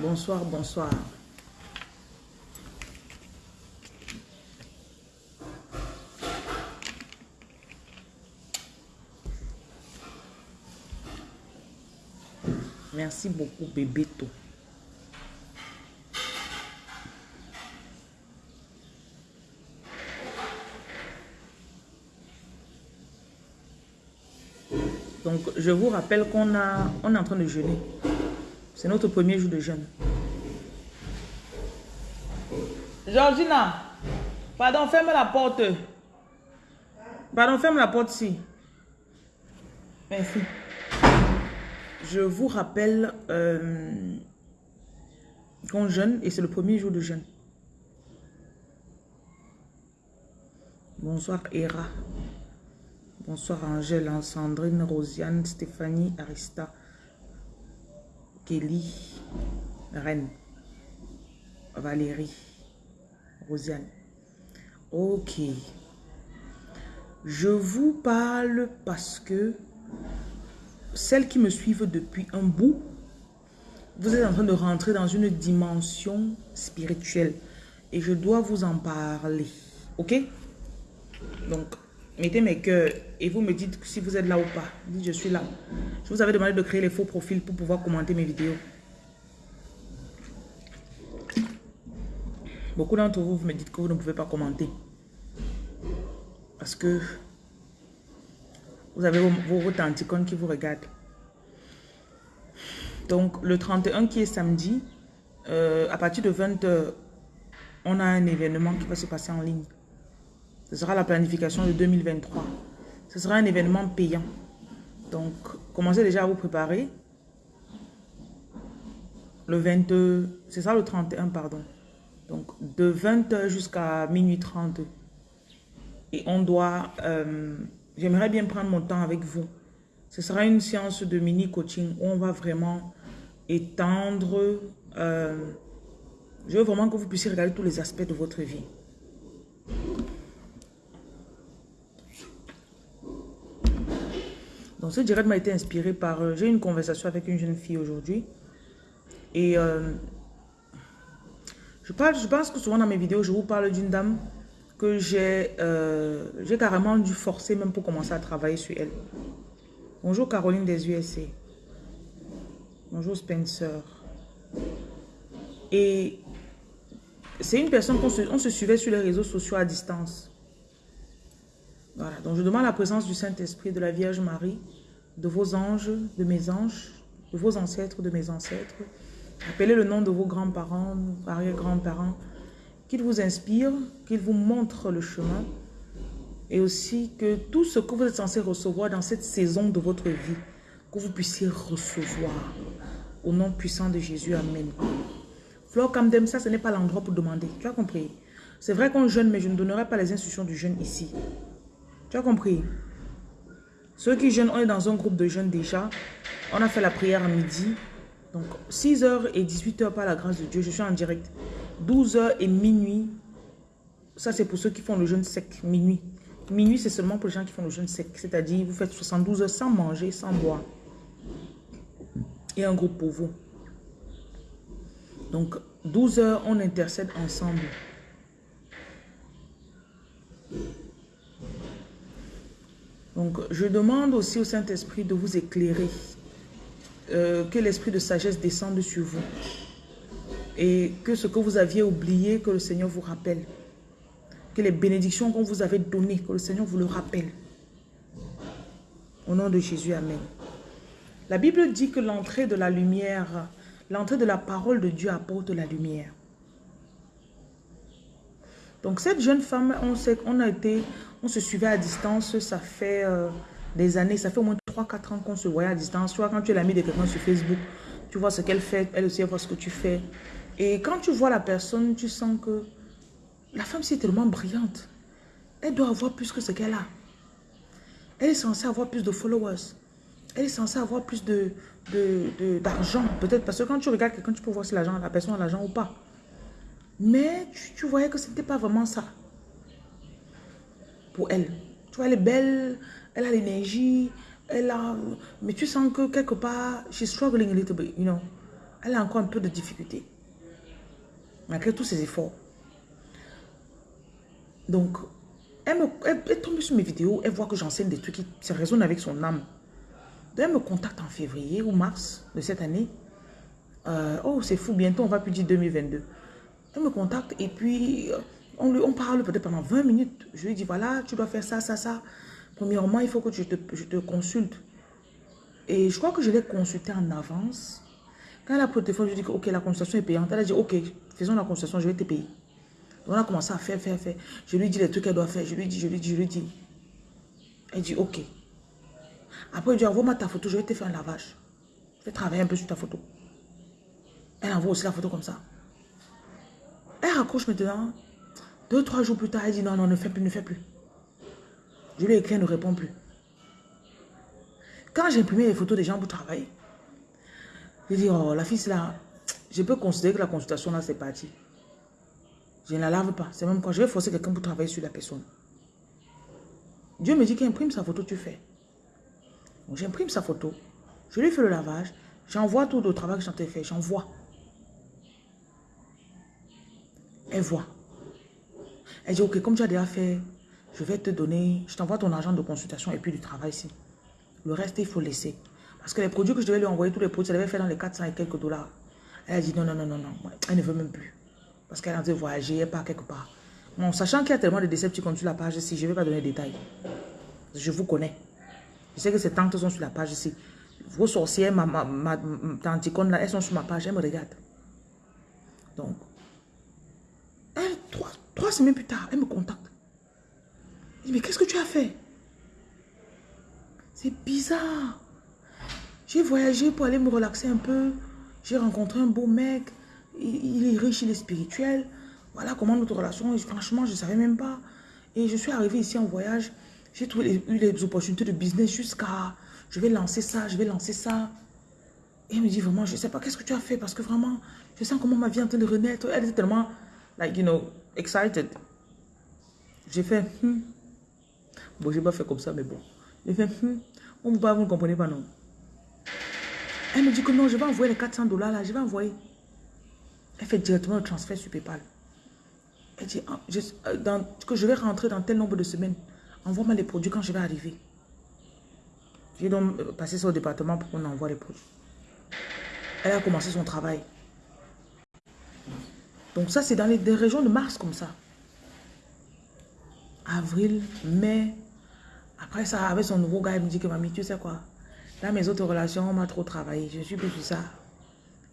Bonsoir, bonsoir. Merci beaucoup, Bébéto. Donc, je vous rappelle qu'on a, est en train de jeûner. C'est notre premier jour de jeûne. Georgina, pardon, ferme la porte. Pardon, ferme la porte ici. Merci. Je vous rappelle euh, qu'on jeûne et c'est le premier jour de jeûne. Bonsoir, Hera. Bonsoir Angèle, Sandrine, Rosiane, Stéphanie, Arista, Kelly, Reine, Valérie, Rosiane. Ok. Je vous parle parce que celles qui me suivent depuis un bout, vous êtes en train de rentrer dans une dimension spirituelle. Et je dois vous en parler. Ok? Donc, mettez mes cœurs et vous me dites si vous êtes là ou pas. Dites je suis là. Je vous avais demandé de créer les faux profils pour pouvoir commenter mes vidéos. Beaucoup d'entre vous, vous me dites que vous ne pouvez pas commenter. Parce que vous avez vos, vos, qui vous regardent. Donc, le 31 qui est samedi, euh, à partir de 20h, on a un événement qui va se passer en ligne. Ce sera la planification de 2023. Ce sera un événement payant. Donc, commencez déjà à vous préparer. Le 22, c'est ça le 31, pardon. Donc, de 20h jusqu'à minuit 30. Et on doit... Euh, J'aimerais bien prendre mon temps avec vous. Ce sera une séance de mini-coaching où on va vraiment étendre... Euh, je veux vraiment que vous puissiez regarder tous les aspects de votre vie. Donc ce direct m'a été inspiré par... Euh, j'ai une conversation avec une jeune fille aujourd'hui. Et euh, je, parle, je pense que souvent dans mes vidéos, je vous parle d'une dame que j'ai euh, carrément dû forcer même pour commencer à travailler sur elle. Bonjour Caroline des USA. Bonjour Spencer. Et c'est une personne qu'on se, on se suivait sur les réseaux sociaux à distance. Voilà, donc je demande la présence du Saint-Esprit, de la Vierge Marie, de vos anges, de mes anges, de vos ancêtres, de mes ancêtres. Appelez le nom de vos grands-parents, arrière-grands-parents, qu'ils vous inspirent, qu'ils vous montrent le chemin et aussi que tout ce que vous êtes censé recevoir dans cette saison de votre vie, que vous puissiez recevoir au nom puissant de Jésus. Amen. Flore Kamdem, ça ce n'est pas l'endroit pour demander. Tu as compris? C'est vrai qu'on jeûne, mais je ne donnerai pas les instructions du jeûne ici. Tu as compris? Ceux qui jeûnent, on est dans un groupe de jeunes déjà. On a fait la prière à midi. Donc, 6h et 18h par la grâce de Dieu, je suis en direct. 12h et minuit, ça c'est pour ceux qui font le jeûne sec, minuit. Minuit, c'est seulement pour les gens qui font le jeûne sec. C'est-à-dire, vous faites 72 heures sans manger, sans boire. Et un groupe pour vous. Donc, 12 heures, on intercède ensemble. Donc, je demande aussi au Saint-Esprit de vous éclairer. Euh, que l'esprit de sagesse descende sur vous. Et que ce que vous aviez oublié, que le Seigneur vous rappelle. Que les bénédictions qu'on vous avait données, que le Seigneur vous le rappelle. Au nom de Jésus, Amen. La Bible dit que l'entrée de la lumière, l'entrée de la parole de Dieu apporte la lumière. Donc cette jeune femme, on a été, on se suivait à distance, ça fait euh, des années, ça fait au moins 3-4 ans qu'on se voyait à distance. Soit quand tu es l'ami de quelqu'un sur Facebook, tu vois ce qu'elle fait, elle aussi elle voit ce que tu fais. Et quand tu vois la personne, tu sens que la femme c'est tellement brillante. Elle doit avoir plus que ce qu'elle a. Elle est censée avoir plus de followers. Elle est censée avoir plus de d'argent. Peut-être parce que quand tu regardes quelqu'un, tu peux voir si la personne a l'argent ou pas. Mais tu, voyais que ce n'était pas vraiment ça. Pour elle. Tu vois, elle est belle, elle a l'énergie, elle a... Mais tu sens que quelque part, she's struggling a little bit, you know. Elle a encore un peu de difficulté. Malgré tous ses efforts. Donc, elle, me, tombe sur mes vidéos, elle voit que j'enseigne des trucs qui se résonnent avec son âme. Donc, elle me contacte en février ou mars de cette année. Euh, oh, c'est fou, bientôt on va plus dire 2022. Elle me contacte et puis euh, on, lui, parle peut-être pendant 20 minutes. Je lui dis, voilà, tu dois faire ça, ça, ça. Premièrement, il faut que je te, je te consulte. Et je crois que je l'ai consulté en avance. Quand elle a pris le téléphone, je lui ai dit, ok, la consultation est payante. Elle a dit, ok, faisons la consultation, je vais te payer. On a commencé à faire, faire, faire. Je lui dis les trucs qu'elle doit faire. Je lui dis, je lui dis, je lui dis. Elle dit, ok. Après, je dit, envoie-moi ta photo, je vais te faire un lavage. Je vais travailler un peu sur ta photo. Elle envoie aussi la photo comme ça. Elle raccroche maintenant. Deux, trois jours plus tard, elle dit, non, non, ne fais plus, ne fais plus. Je lui ai écrit, elle ne répond plus. Quand j'ai imprimé les photos des gens pour travailler, j'ai dit, oh, la fille, là, je peux considérer que la consultation, là, c'est parti. Je ne la lave pas. C'est même quand je vais forcer quelqu'un pour travailler sur la personne. Dieu me dit qu'imprime sa photo, tu fais. Donc, j'imprime sa photo. Je lui fais le lavage. J'envoie tout le travail que j'en ai fait. J'envoie. Elle voit. Elle dit, ok, comme tu as déjà fait, je vais te donner, je t'envoie ton argent de consultation et puis du travail ici. Le reste, il faut laisser. Parce que les produits que je devais lui envoyer, tous les produits, elle devait faire dans les 400 et quelques dollars. Elle a dit non, non, non, non, non. Elle ne veut même plus. Parce qu'elle a de voyager, elle part quelque part. Bon, sachant qu'il y a tellement de déceptions sur la page ici, je ne vais pas donner de détails. Je vous connais. Je sais que ces tantes sont sur la page ici. Vos sorcières, ma, ma, ma, là, elles sont sur ma page, elles me regardent. Donc, elle, trois, trois semaines plus tard, elle me contacte. Elle dit, mais qu'est-ce que tu as fait? C'est bizarre. J'ai voyagé pour aller me relaxer un peu. J'ai rencontré un beau mec. Il, est riche, il est spirituel. Voilà comment notre relation. Franchement, je ne savais même pas. Et je suis arrivée ici en voyage. J'ai eu les opportunités de business jusqu'à... Je vais lancer ça, je vais lancer ça. Et il me dit vraiment, je ne sais pas, qu'est-ce que tu as fait? Parce que vraiment, je sens comment ma vie est en train de renaître. Elle était tellement, like, you know, excited. J'ai fait, hmm. Bon, je n'ai pas fait comme ça, mais bon. J'ai fait, hmm. On ne vous ne comprenez pas, non elle me dit que non, je vais envoyer les 400 dollars là, je vais envoyer. Elle fait directement le transfert sur PayPal. Elle dit ah, euh, que je vais rentrer dans tel nombre de semaines. Envoie-moi les produits quand je vais arriver. J'ai donc euh, passé sur le département pour qu'on envoie les produits. Elle a commencé son travail. Donc ça, c'est dans les, régions de mars comme ça. Avril, mai. Après ça, avec son nouveau gars, il me dit que mamie, tu sais quoi? Dans mes autres relations, on m'a trop travaillé. Je suis plus ça.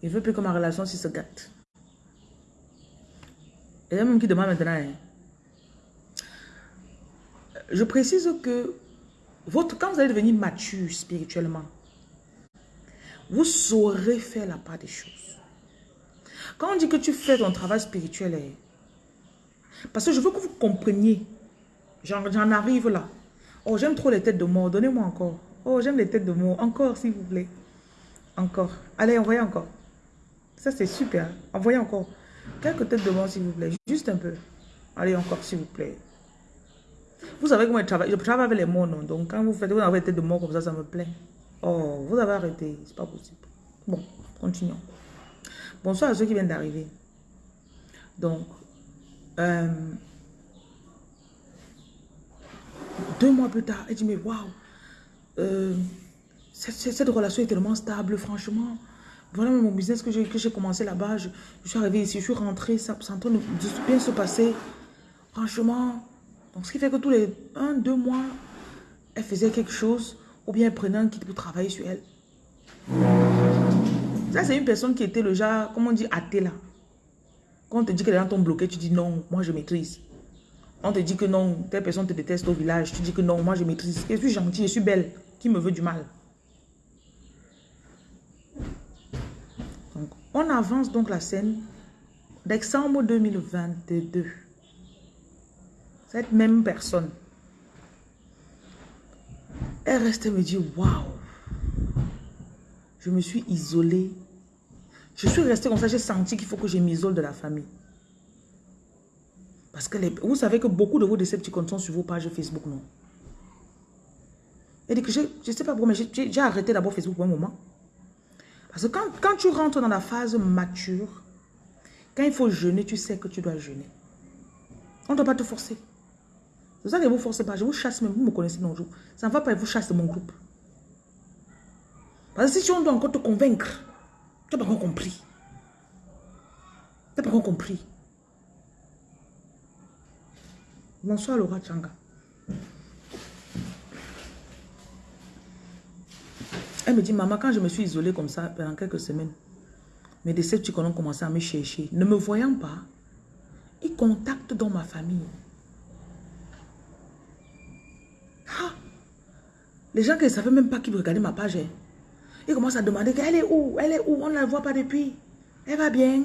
Il veut plus que ma relation se gâte. Et même qui demande maintenant. Hein. Je précise que votre, quand vous allez devenir mature spirituellement, vous saurez faire la part des choses. Quand on dit que tu fais ton travail spirituel, hein, parce que je veux que vous compreniez, j'en arrive là. Oh, j'aime trop les têtes de mort, donnez-moi encore. Oh, j'aime les têtes de mots. Encore, s'il vous plaît. Encore. Allez, envoyez encore. Ça, c'est super. Envoyez encore. Quelques têtes de mots, s'il vous plaît. Juste un peu. Allez, encore, s'il vous plaît. Vous savez comment je travaille. Je travaille avec les mots, non? Donc, quand vous faites vous avez des têtes de mots comme ça, ça me plaît. Oh, vous avez arrêté. C'est pas possible. Bon, continuons. Bonsoir à ceux qui viennent d'arriver. Donc, euh, deux mois plus tard, elle dit, mais waouh, euh, cette, relation est tellement stable, franchement. Voilà mon business que j'ai commencé là-bas. Je, suis arrivée ici, je suis rentrée, ça, ça en train de, bien se passer. Franchement. Donc, ce qui fait que tous les un, deux mois, elle faisait quelque chose ou bien elle prenait un kit pour travailler sur elle. Ça, c'est une personne qui était le genre, comment on dit, athée là. Quand on te dit que les gens t'ont bloqué, tu dis non, moi je maîtrise. On te dit que non, telle personne te déteste au village, tu dis que non, moi je maîtrise. Je suis gentille, je suis belle qui me veut du mal? Donc, on avance donc la scène. Décembre 2022. Cette même personne, elle reste me dire, waouh, je me suis isolée. Je suis restée comme ça, j'ai senti qu'il faut que je m'isole de la famille. Parce que vous savez que beaucoup de vos décepticons sont sur vos pages Facebook, non? Elle dit que je ne sais pas pourquoi, mais j'ai arrêté d'abord Facebook pour un moment. Parce que quand, quand tu rentres dans la phase mature, quand il faut jeûner, tu sais que tu dois jeûner. On ne doit pas te forcer. C'est ça que vous ne forcez pas. Je vous chasse même. Vous me connaissez non jour. Ça ne va pas, vous chasse de mon groupe. Parce que si on doit encore te convaincre, tu n'as pas compris. Tu n'as pas compris. Bonsoir Laura Changa. Elle me dit, maman, quand je me suis isolée comme ça pendant quelques semaines, mes décepticons ont commencé à me chercher. Ne me voyant pas, ils contactent dans ma famille. Ah! Les gens qui ne savaient même pas qui regardaient ma page, ils commencent à demander qu'elle est où? Elle est où? On ne la voit pas depuis. Elle va bien.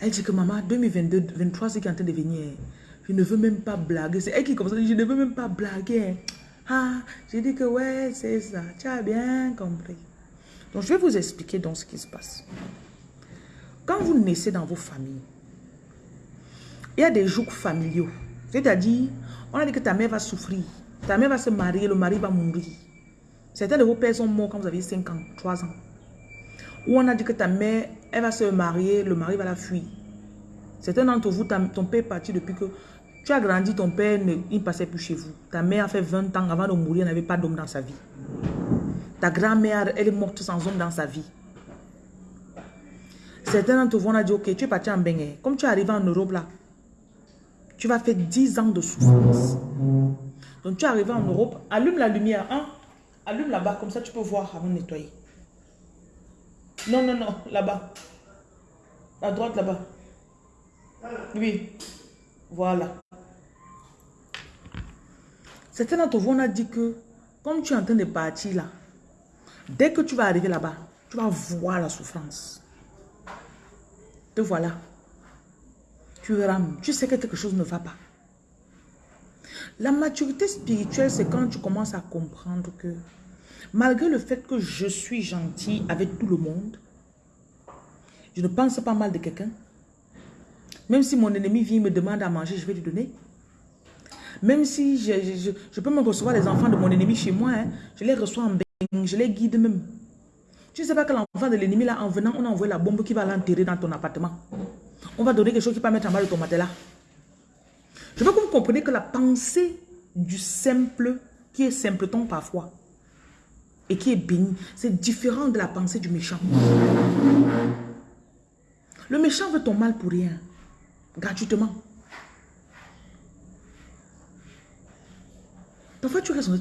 Elle dit que maman, 2022, 2023, c'est qui est en train de venir. Je ne veux même pas blaguer. C'est elle qui commence à dire, je ne veux même pas blaguer. Ah, j'ai dit que ouais, c'est ça. Tu as bien compris. Donc, je vais vous expliquer donc ce qui se passe. Quand vous naissez dans vos familles, il y a des jours familiaux. C'est-à-dire, on a dit que ta mère va souffrir. Ta mère va se marier, le mari va mourir. Certains de vos pères sont morts quand vous aviez 5 ans, 3 ans. Ou on a dit que ta mère, elle va se marier, le mari va la fuir. Certains d'entre vous, ton père est parti depuis que tu as grandi, ton père ne il passait plus chez vous. Ta mère a fait 20 ans avant de mourir, elle n'avait pas d'homme dans sa vie. Ta grand-mère, elle est morte sans homme dans sa vie. Certains d'entre vous, on a dit, ok, tu es parti en Bengue. Comme tu es arrivé en Europe là, tu vas faire 10 ans de souffrance. Donc tu es arrivé en Europe, allume la lumière, hein? Allume là-bas, comme ça tu peux voir avant de nettoyer. Non, non, non, là-bas. À droite là-bas. Oui. Voilà. Certains d'entre vous, on a dit que, comme tu es en train de partir là, dès que tu vas arriver là-bas, tu vas voir la souffrance. Te voilà. Tu rames. Tu sais que quelque chose ne va pas. La maturité spirituelle, c'est quand tu commences à comprendre que malgré le fait que je suis gentil avec tout le monde, je ne pense pas mal de quelqu'un. Même si mon ennemi vient me demande à manger, je vais lui donner. Même si je, peux me recevoir les enfants de mon ennemi chez moi, hein, je les reçois en bain, je les guide même. Tu ne sais pas que l'enfant de l'ennemi, là, en venant, on a envoyé la bombe qui va l'enterrer dans ton appartement. On va donner quelque chose qui va mettre en bas de ton matelas. Je veux que vous compreniez que la pensée du simple, qui est simpleton parfois, et qui est béni, c'est différent de la pensée du méchant. Le méchant veut ton mal pour rien, gratuitement. Parfois, tu restes en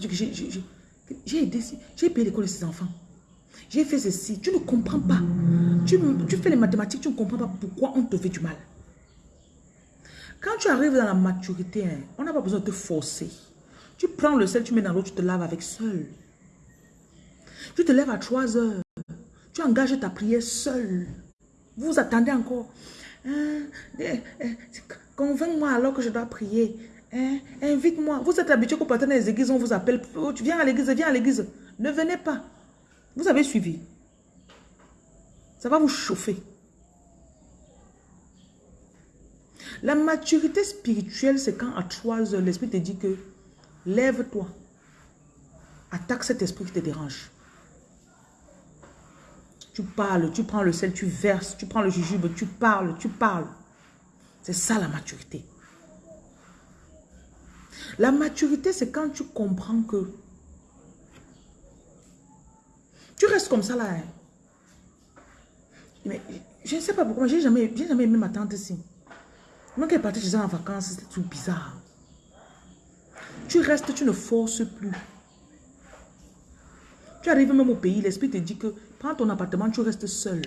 j'ai aidé, j'ai payé l'école de ses enfants. J'ai fait ceci. Tu ne comprends pas. Tu, fais les mathématiques, tu ne comprends pas pourquoi on te fait du mal. Quand tu arrives dans la maturité, hein, on n'a pas besoin de te forcer. Tu prends le sel, tu mets dans l'eau, tu te laves avec seul. Tu te lèves à 3 heures. Tu engages ta prière seul. Vous attendez encore. Hein, eh, eh, convainc-moi alors que je dois prier. Hein, invite-moi. Vous êtes habitué qu'au partenaire des églises, on vous appelle. Oh, tu viens à l'église, viens à l'église. Ne venez pas. Vous avez suivi. Ça va vous chauffer. La maturité spirituelle, c'est quand à 3 heures, l'esprit te dit que lève-toi. Attaque cet esprit qui te dérange. Tu parles, tu prends le sel, tu verses, tu prends le jujube, tu parles, tu parles. C'est ça la maturité. La maturité, c'est quand tu comprends que tu restes comme ça là. Hein. Mais je ne sais pas pourquoi, j'ai jamais, jamais aimé ma tante ici. Moi qui est partie chez en vacances, c'est tout bizarre. Tu restes, tu ne forces plus. Tu arrives même au pays, l'esprit te dit que prends ton appartement, tu restes seul.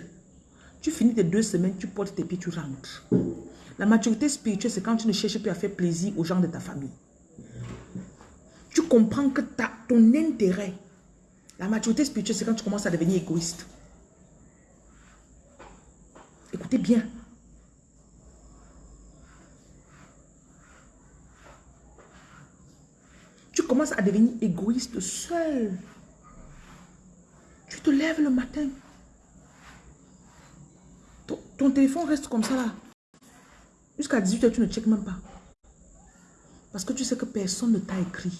Tu finis tes deux semaines, tu portes tes pieds, tu rentres. La maturité spirituelle, c'est quand tu ne cherches plus à faire plaisir aux gens de ta famille. Tu comprends que ton intérêt la maturité spirituelle, c'est quand tu commences à devenir égoïste. Écoutez bien. Commences à devenir égoïste seul. Tu te lèves le matin. Ton, téléphone reste comme ça là. Jusqu'à 18h, tu ne checkes même pas. Parce que tu sais que personne ne t'a écrit.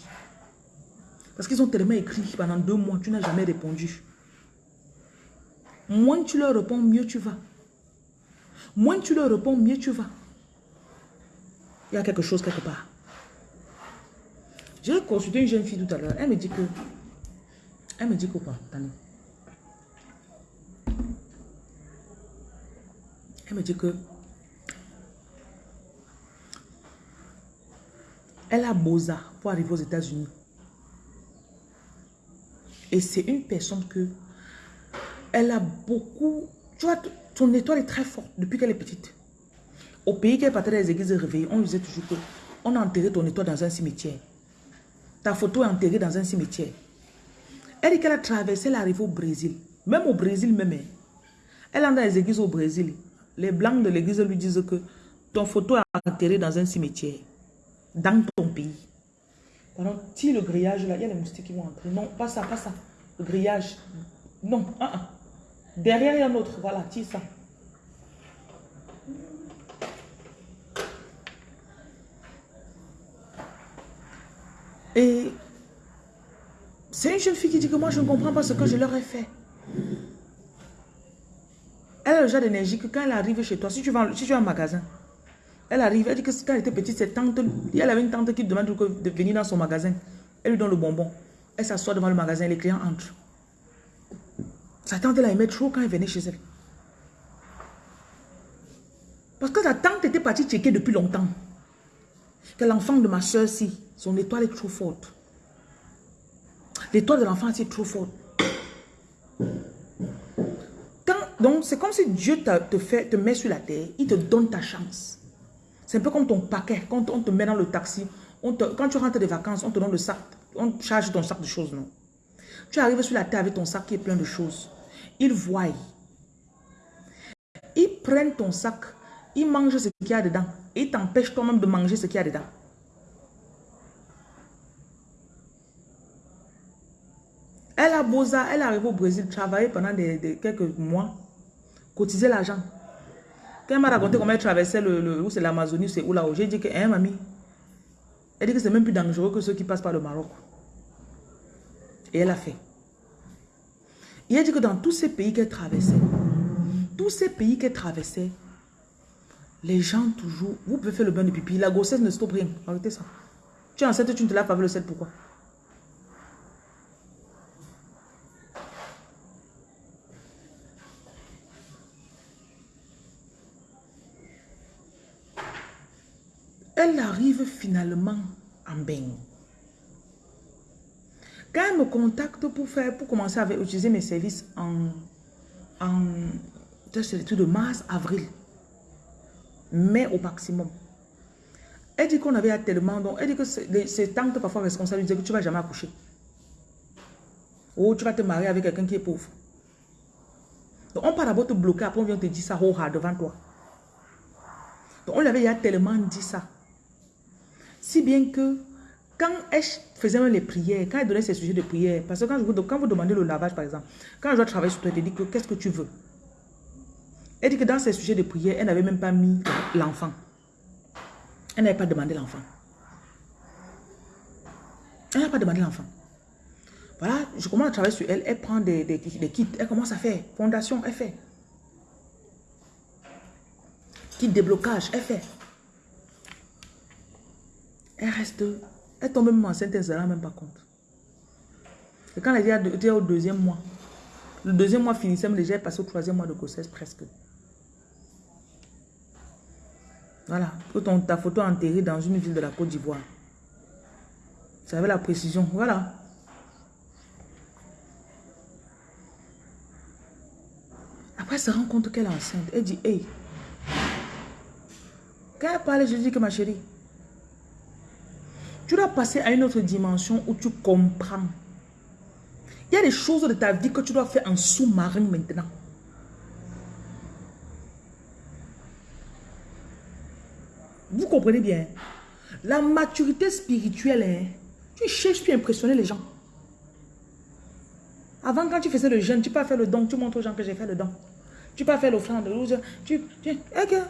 Parce qu'ils ont tellement écrit pendant deux mois, tu n'as jamais répondu. Moins tu leur réponds, mieux tu vas. Moins tu leur réponds, mieux tu vas. Il y a quelque chose quelque part. J'ai consulté une jeune fille tout à l'heure. Elle me dit que... Elle me dit que quoi Attendez. Elle me dit que... Elle a Boza pour arriver aux États-Unis. Et c'est une personne que... Elle a beaucoup... Tu vois, ton étoile est très forte depuis qu'elle est petite. Au pays qu'elle partait des églises réveillées, on disait toujours que on a enterré ton étoile dans un cimetière. Ta photo est enterrée dans un cimetière. Elle dit qu'elle a traversé, elle est arrivée au Brésil. Même au Brésil même. Hein. Elle est dans les églises au Brésil. Les blancs de l'église lui disent que ton photo est enterrée dans un cimetière. Dans ton pays. Pendant, tire le grillage là, il y a les moustiques qui vont entrer. Non, pas ça, pas ça. Le grillage. Non, ah, ah. Derrière, il y a un autre. Voilà, tire ça. Et c'est une jeune fille qui dit que moi, je ne comprends pas ce que je leur ai fait. Elle a le genre d'énergie que quand elle arrive chez toi, si tu vas, si tu vas magasin, elle arrive, elle dit que quand elle était petite, cette tante, elle avait une tante qui demande de venir dans son magasin. Elle lui donne le bonbon. Elle s'assoit devant le magasin, les clients entrent. Sa tante, elle aimait trop quand elle venait chez elle. Parce que sa tante était partie checker depuis longtemps. Que l'enfant de ma soeur, si, son étoile est trop forte. L'étoile de l'enfant, c'est trop forte. donc, c'est comme si Dieu te, fait, te met sur la terre, il te donne ta chance. C'est un peu comme ton paquet. Quand on te met dans le taxi, on quand tu rentres des vacances, on te donne le sac, on charge ton sac de choses, non? Tu arrives sur la terre avec ton sac qui est plein de choses. Ils voient. Ils prennent ton sac, ils mangent ce qu'il y a dedans. Et ils t'empêchent toi-même de manger ce qu'il y a dedans. Elle a Boza, elle est arrivée au Brésil, travailler pendant des, quelques mois, cotiser l'argent. Quand elle m'a raconté comment elle traversait le, où c'est l'Amazonie, c'est où là-haut, j'ai dit que, hein, mamie, elle dit que c'est même plus dangereux que ceux qui passent par le Maroc. Et elle a fait. Il a dit que dans tous ces pays qu'elle traversait, tous ces pays qu'elle traversait, les gens toujours, vous pouvez faire le bain de pipi, la grossesse ne stoppe rien. Arrêtez ça. Tu es enceinte, tu ne te laves pas avec le sel, pourquoi? Elle arrive finalement en bain. Quand elle me contacte pour, faire, pour commencer à utiliser mes services en, en de mars, avril, mai au maximum, elle dit qu'on avait tellement, donc elle dit que c'est tantes parfois responsables, que tu ne vas jamais accoucher. Ou tu vas te marier avec quelqu'un qui est pauvre. Donc on part d'abord te bloquer, après on vient te dire ça oh, devant toi. Donc on lui avait tellement dit ça. Si bien que quand elle faisait les prières, quand elle donnait ses sujets de prière, parce que quand, vous, quand vous demandez le lavage par exemple, quand je dois travailler sur toi, elle dit que qu'est-ce que tu veux? Elle dit que dans ses sujets de prière, elle n'avait même pas mis l'enfant. Elle n'avait pas demandé l'enfant. Elle n'a pas demandé l'enfant. Voilà, je commence à travailler sur elle. Elle prend des, kits. Elle commence à faire. Fondation, elle fait. Kit déblocage, elle fait. Elle reste, elle tombe même enceinte, elle ne se rend même pas compte. Et quand elle était au deuxième mois, le deuxième mois finissait, mais déjà elle passait au troisième mois de grossesse presque. Voilà, que ton, ta photo enterrée dans une ville de la Côte d'Ivoire. Ça avait la précision, voilà. Après, elle se rend compte qu'elle est enceinte. Elle dit, hey. Quand elle parle, je dis que ma chérie, tu dois passer à une autre dimension où tu comprends. Il y a des choses de ta vie que tu dois faire en sous-marin maintenant. Vous comprenez bien. La maturité spirituelle, hein, tu cherches, tu impressionner les gens. Avant, quand tu faisais le jeûne, tu peux faire le don. Tu montres aux gens que j'ai fait le don. Tu peux faire l'offrande. Tu, tu, okay.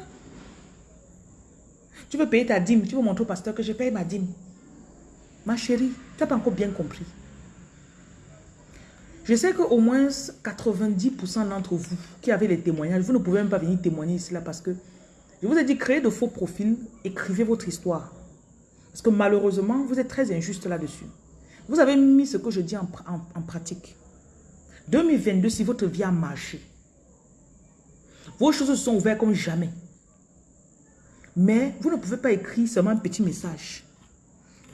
tu peux payer ta dîme. Tu peux montrer au pasteur que je paye ma dîme. Ma chérie, tu n'as pas encore bien compris. Je sais qu'au moins 90% d'entre vous qui avez les témoignages, vous ne pouvez même pas venir témoigner ici parce que je vous ai dit, créez de faux profils, écrivez votre histoire. Parce que malheureusement, vous êtes très injuste là-dessus. Vous avez mis ce que je dis en, pratique. 2022, si votre vie a marché, vos choses se sont ouvertes comme jamais. Mais vous ne pouvez pas écrire seulement un petit message.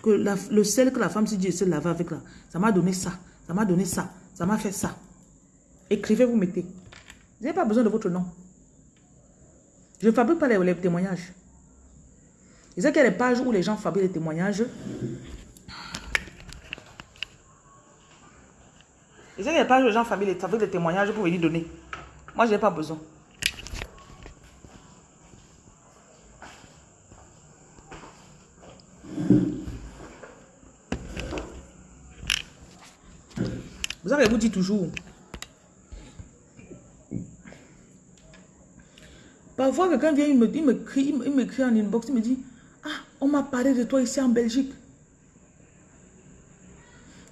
Que le sel que la femme s'est dit, se laver avec là, ça m'a donné ça, ça m'a donné ça, ça m'a fait ça. Écrivez, vous mettez. Vous n'avez pas besoin de votre nom. Je ne fabrique pas les, témoignages. Vous savez qu'il y a des pages où les gens fabriquent les témoignages. Vous savez qu'il y a des pages où les gens fabriquent les témoignages pour venir donner. Moi, je n'ai pas besoin. Vous avez vous dit toujours. Parfois, quelqu'un vient, il me, il me crie, il me crie en inbox, il me dit, ah, on m'a parlé de toi ici en Belgique.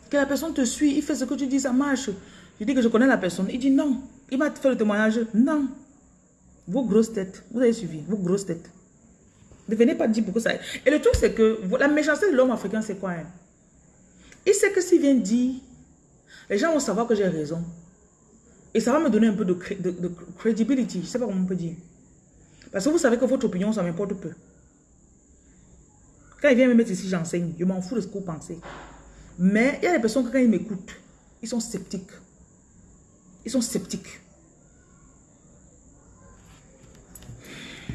Que la personne te suit, il fait ce que tu dis, ça marche. Je dis que je connais la personne. Il dit non. Il m'a fait le témoignage. Non. Vos grosses têtes. Vous avez suivi. Vos grosses têtes. Ne venez pas dire pourquoi ça... Et le truc, c'est que la méchanceté de l'homme africain, c'est quoi hein? Il sait que s'il vient dire, les gens vont savoir que j'ai raison. Et ça va me donner un peu de, de, de credibility. Je ne sais pas comment on peut dire. Parce que vous savez que votre opinion, ça m'importe peu. Quand il vient me mettre ici, j'enseigne. Je m'en fous de ce que vous pensez. Mais il y a des personnes quand ils m'écoutent, ils sont sceptiques. Ils sont sceptiques.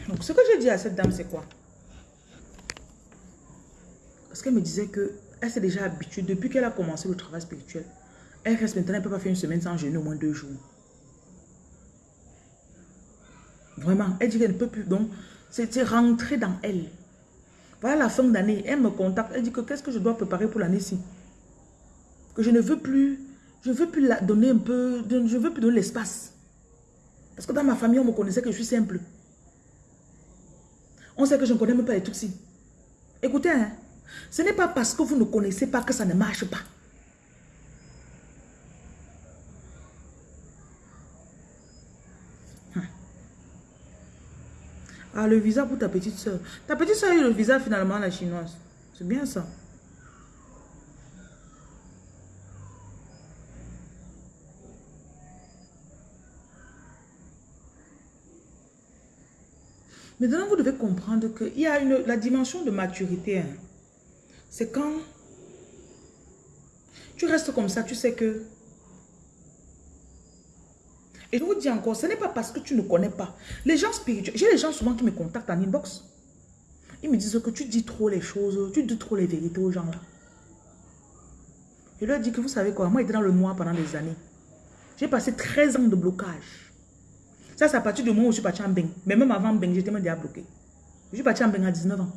Donc, ce que j'ai dit à cette dame, c'est quoi? Parce qu'elle me disait qu'elle s'est déjà habituée, depuis qu'elle a commencé le travail spirituel, elle reste maintenant, elle ne peut pas faire une semaine sans jeûner au moins deux jours. Vraiment, elle dit qu'elle ne peut plus. Donc, c'est rentrer dans elle. Voilà la fin d'année, elle me contacte, elle dit que qu'est-ce que je dois préparer pour l'année-ci? Que je ne veux plus, je ne veux plus la donner un peu, je ne veux plus donner l'espace. Parce que dans ma famille, on me connaissait que je suis simple. On sait que je ne connais même pas les Tutsis. Écoutez, hein, ce n'est pas parce que vous ne connaissez pas que ça ne marche pas. Ah, le visa pour ta petite soeur. Ta petite soeur a eu le visa finalement, la chinoise. C'est bien ça. Maintenant, vous devez comprendre qu'il y a une, la dimension de maturité. Hein. C'est quand tu restes comme ça, tu sais que... Et je vous dis encore, ce n'est pas parce que tu ne connais pas. Les gens spirituels, j'ai des gens souvent qui me contactent en inbox. Ils me disent que tu dis trop les choses, tu dis trop les vérités aux gens là. Je leur dis que vous savez quoi, moi j'étais dans le noir pendant des années. J'ai passé 13 ans de blocage. Ça, c'est à partir du moment où je suis parti en Beng. Mais même avant Beng, j'étais même déjà bloqué. Je suis parti en Beng à 19 ans.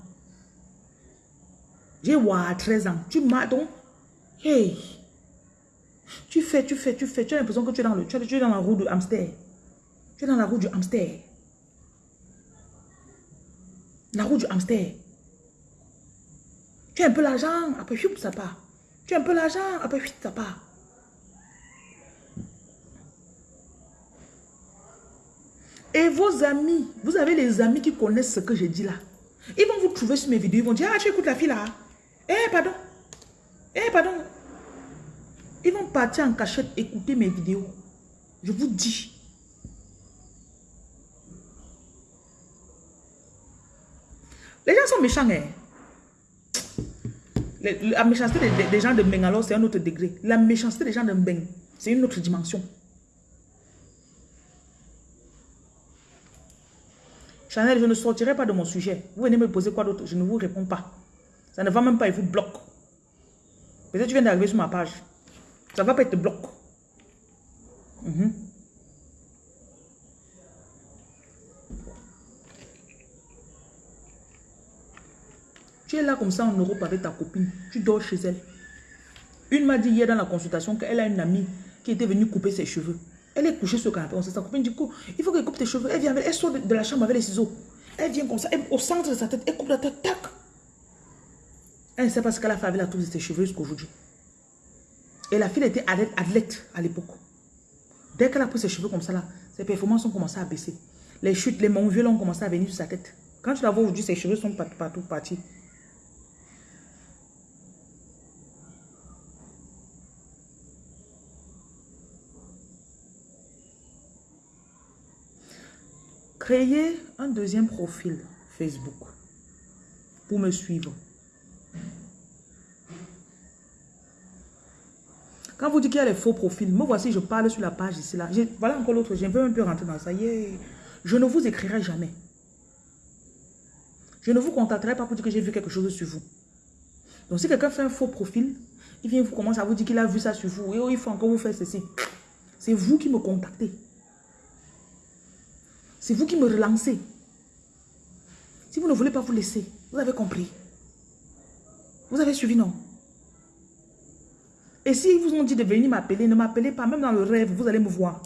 J'ai à 13 ans. Tu m'as donc... Hey! Tu fais, tu fais, tu fais. Tu as l'impression que tu es, dans le, tu es dans la roue de hamster. Tu es dans la roue du hamster. La roue du hamster. Tu as un peu l'argent, après, ça part. Tu as un peu l'argent, après, ça part. Et vos amis, vous avez les amis qui connaissent ce que j'ai dit là. Ils vont vous trouver sur mes vidéos, ils vont dire, ah, tu écoutes la fille là. Eh, pardon. Eh, pardon. Ils vont partir en cachette écouter mes vidéos. Je vous dis. Les gens sont méchants, hein. La méchanceté des, gens de Meng, alors c'est un autre degré. La méchanceté des gens de Meng, c'est une autre dimension. Chanel, je ne sortirai pas de mon sujet. Vous venez me poser quoi d'autre? Je ne vous réponds pas. Ça ne va même pas, il vous bloque. Peut-être que tu viens d'arriver sur ma page. Ça ne va pas, être bloqué. Mhm. Tu es là comme ça en Europe avec ta copine. Tu dors chez elle. Une m'a dit hier dans la consultation qu'elle a une amie qui était venue couper ses cheveux. Elle est couchée sur le canapé. On sa copine du coup, il faut qu'elle coupe tes cheveux. Elle vient avec, elle sort de, la chambre avec les ciseaux. Elle vient comme ça, au centre de sa tête, elle coupe la tête, tac. Elle ne sait pas ce qu'elle a fait avec la touche de ses cheveux jusqu'aujourd'hui. Et la fille était athlète à l'époque. Dès qu'elle a pris ses cheveux comme ça, là, ses performances ont commencé à baisser. Les chutes, les monts violents ont commencé à venir sur sa tête. Quand tu la vois aujourd'hui, ses cheveux sont partout, partout partis. Créez un deuxième profil Facebook pour me suivre. Quand vous dites qu'il y a les faux profils, me voici, je parle sur la page ici. Là. Voilà encore l'autre, je veux un peu rentrer dans ça. Je ne vous écrirai jamais. Je ne vous contacterai pas pour dire que j'ai vu quelque chose sur vous. Donc si quelqu'un fait un faux profil, il vient vous commence à vous dire qu'il a vu ça sur vous. Et oh, il faut encore vous faire ceci. C'est vous qui me contactez. C'est vous qui me relancez. Si vous ne voulez pas vous laisser, vous avez compris. Vous avez suivi, non? Et s'ils vous ont dit de venir m'appeler, ne m'appelez pas, même dans le rêve, vous allez me voir.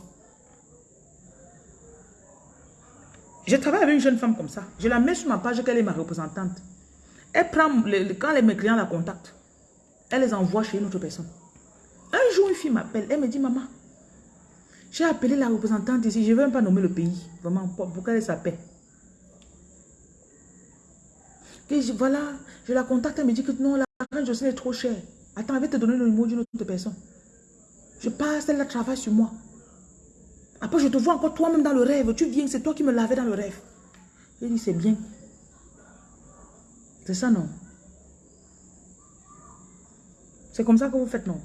Je travaille avec une jeune femme comme ça. Je la mets sur ma page qu'elle est ma représentante. Elle prend, quand les, mes clients la contactent, elle les envoie chez une autre personne. Un jour, une fille m'appelle, elle me dit, maman, j'ai appelé la représentante ici, je ne veux même pas nommer le pays, vraiment, pour, qu'elle s'appelle. voilà, je la contacte, elle me dit que non, la je sais est trop chère. Attends, elle va te donner le numéro d'une autre personne. Je passe, elle travaille sur moi. Après, je te vois encore toi-même dans le rêve. Tu viens, c'est toi qui me lavais dans le rêve. Je dis, c'est bien. C'est ça, non? C'est comme ça que vous faites, non?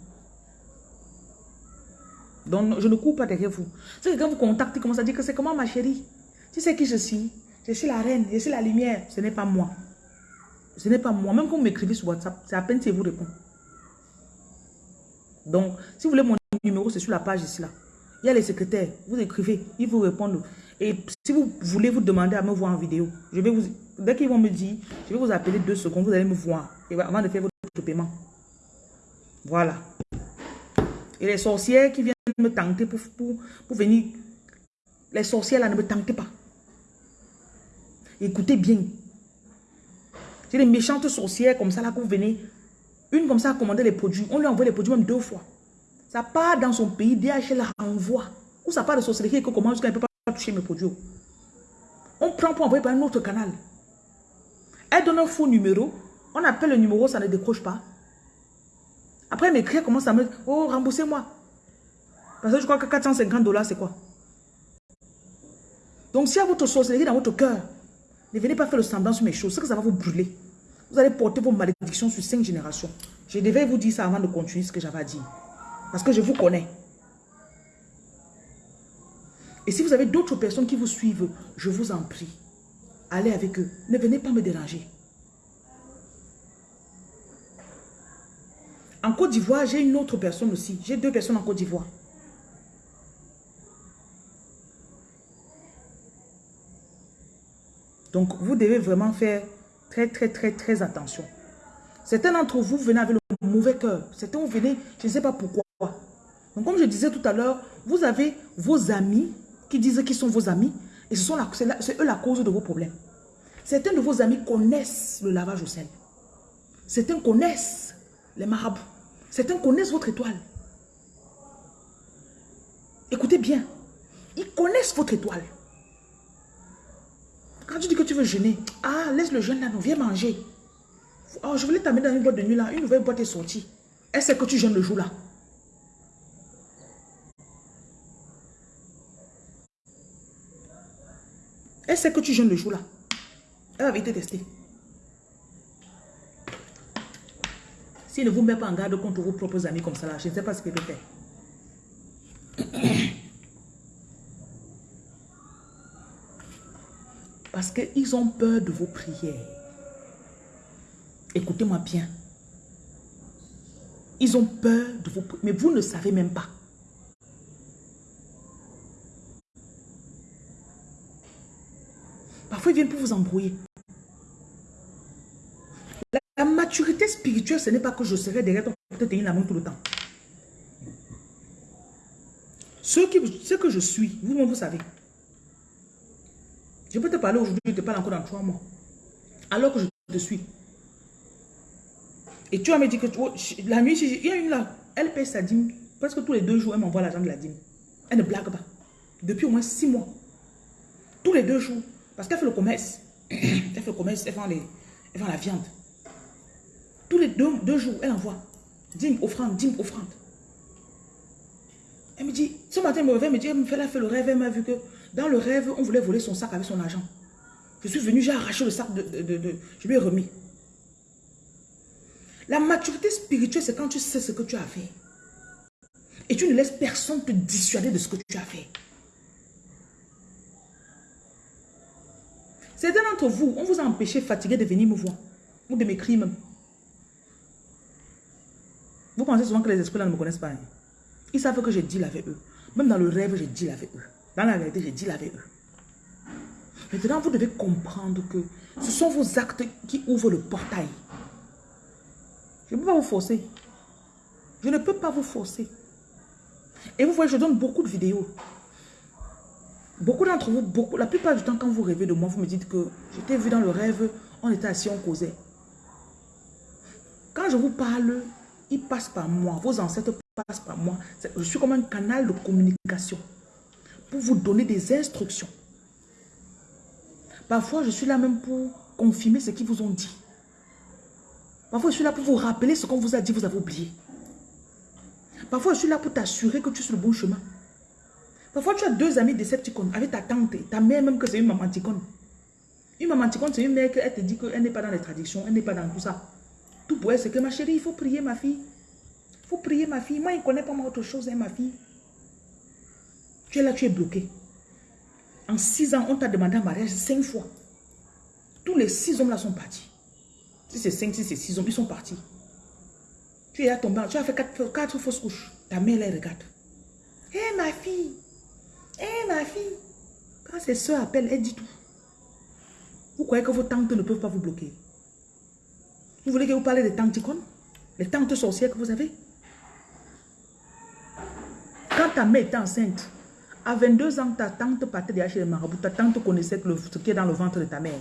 Donc, je ne cours pas derrière vous. Si quelqu'un vous contacte, il commence à dire que c'est comment ma chérie? Tu sais qui je suis? Je suis la reine, je suis la lumière. Ce n'est pas moi. Ce n'est pas moi. Même quand vous m'écrivez sur WhatsApp, c'est à peine si vous répond. Donc, si vous voulez mon numéro, c'est sur la page ici. là. Il y a les secrétaires. Vous écrivez, ils vous répondent. Et si vous voulez vous demander à me voir en vidéo, je vais vous, dès qu'ils vont me dire, je vais vous appeler deux secondes, vous allez me voir. Et avant de faire votre paiement. Voilà. Et les sorcières qui viennent me tenter pour, pour, venir, les sorcières là ne me tentez pas. Écoutez bien. C'est des méchantes sorcières comme ça là que vous venez une comme ça a commandé les produits. On lui envoie les produits même deux fois. Ça part dans son pays, DHL la renvoie. Ou ça part de sorcellerie que comment jusqu'à ne peut pas toucher mes produits. On prend pour envoyer par un autre canal. Elle donne un faux numéro. On appelle le numéro, ça ne décroche pas. Après, mes clients commencent à me dire, oh, remboursez-moi. Parce que je crois que 450 dollars, c'est quoi? Donc, si à votre sorcellerie dans votre cœur, ne venez pas faire le semblant sur mes choses, c'est que ça va vous brûler. Vous allez porter vos malédictions sur cinq générations. Je devais vous dire ça avant de continuer ce que j'avais dit. Parce que je vous connais. Et si vous avez d'autres personnes qui vous suivent, je vous en prie, allez avec eux. Ne venez pas me déranger. En Côte d'Ivoire, j'ai une autre personne aussi. J'ai deux personnes en Côte d'Ivoire. Donc, vous devez vraiment faire Très, très, très, très attention. Certains d'entre vous venez avec le mauvais cœur. Certains vous venez, je ne sais pas pourquoi. Donc, comme je disais tout à l'heure, vous avez vos amis qui disent qu'ils sont vos amis et ce c'est eux la cause de vos problèmes. Certains de vos amis connaissent le lavage au sel. Certains connaissent les marabouts. Certains connaissent votre étoile. Écoutez bien. Ils connaissent votre étoile. Quand tu dis que tu veux jeûner, ah, laisse le jeûne là, non, viens manger. Oh, je voulais t'amener dans une boîte de nuit là, une nouvelle boîte est sortie. Elle sait que tu jeûnes le jour là? Elle sait que tu jeûnes le jour là? Elle avait été testée. S'il ne vous met pas en garde contre vos propres amis comme ça là, je ne sais pas ce qu'elle peut faire. Parce qu'ils ont peur de vos prières. Écoutez-moi bien. Ils ont peur de vos prières. Mais vous ne savez même pas. Parfois, ils viennent pour vous embrouiller. La, maturité spirituelle, ce n'est pas que je serai derrière toi pour te tenir la main tout le temps. Ce, qui, ce que je suis, vous-même, vous savez. Je peux te parler aujourd'hui, je te parle encore dans trois mois. Alors que je te suis. Et tu vas me dire que oh, la nuit, il y a une là, Elle paye sa dîme. Presque tous les deux jours, elle m'envoie l'argent de la dîme. Elle ne blague pas. Depuis au moins six mois. Tous les deux jours. Parce qu'elle fait le commerce. elle fait le commerce, elle vend, la viande. Tous les deux, jours, elle envoie. Dîme, offrande, dîme, offrande. Elle me dit, ce matin, elle me réveille, elle me dit, elle a fait le rêve, elle m'a vu que dans le rêve, on voulait voler son sac avec son argent. Je suis venu, j'ai arraché le sac, de, de, je lui ai remis. La maturité spirituelle, c'est quand tu sais ce que tu as fait. Et tu ne laisses personne te dissuader de ce que tu as fait. Certains d'entre vous, on vous a empêché, fatigué de venir me voir. Ou de m'écrire même. Vous pensez souvent que les esprits là ne me connaissent pas. Hein? Ils savent que j'ai deal avec eux. Même dans le rêve, j'ai deal avec eux. Dans la réalité, j'ai deal avec eux. Maintenant, vous devez comprendre que ce sont vos actes qui ouvrent le portail. Je ne peux pas vous forcer. Je ne peux pas vous forcer. Et vous voyez, je donne beaucoup de vidéos. Beaucoup d'entre vous, beaucoup, la plupart du temps, quand vous rêvez de moi, vous me dites que j'étais vu dans le rêve, on était assis, on causait. Quand je vous parle, il passe par moi. Vos ancêtres passent par moi. Je suis comme un canal de communication pour vous donner des instructions. Parfois, je suis là même pour confirmer ce qu'ils vous ont dit. Parfois, je suis là pour vous rappeler ce qu'on vous a dit, vous avez oublié. Parfois, je suis là pour t'assurer que tu es sur le bon chemin. Parfois, tu as deux amis décepticons avec ta tante, ta mère même que c'est une maman ticone. Une maman ticone, c'est une mère qui te dit qu'elle n'est pas dans les traditions, elle n'est pas dans tout ça. Tout pour elle, c'est que ma chérie, il faut prier ma fille. Il faut prier ma fille. Moi, il ne connaît pas autre chose, hein, ma fille. Tu es là, tu es bloqué. En six ans, on t'a demandé un mariage cinq fois. Tous les six hommes là sont partis. Si c'est cinq, si c'est six hommes, ils sont partis. Tu es là tombé, tu as fait quatre, fausses couches. Ta mère les regarde. Hé ma fille, hé ma fille. Quand ses soeurs appellent, elle dit tout. Vous croyez que vos tantes ne peuvent pas vous bloquer? Vous voulez que vous parlez des tantes icones Les tantes sorcières que vous avez? Quand ta mère était enceinte, à 22 ans, ta tante partait déjà chez les marabouts. Ta tante connaissait ce qui est dans le ventre de ta mère.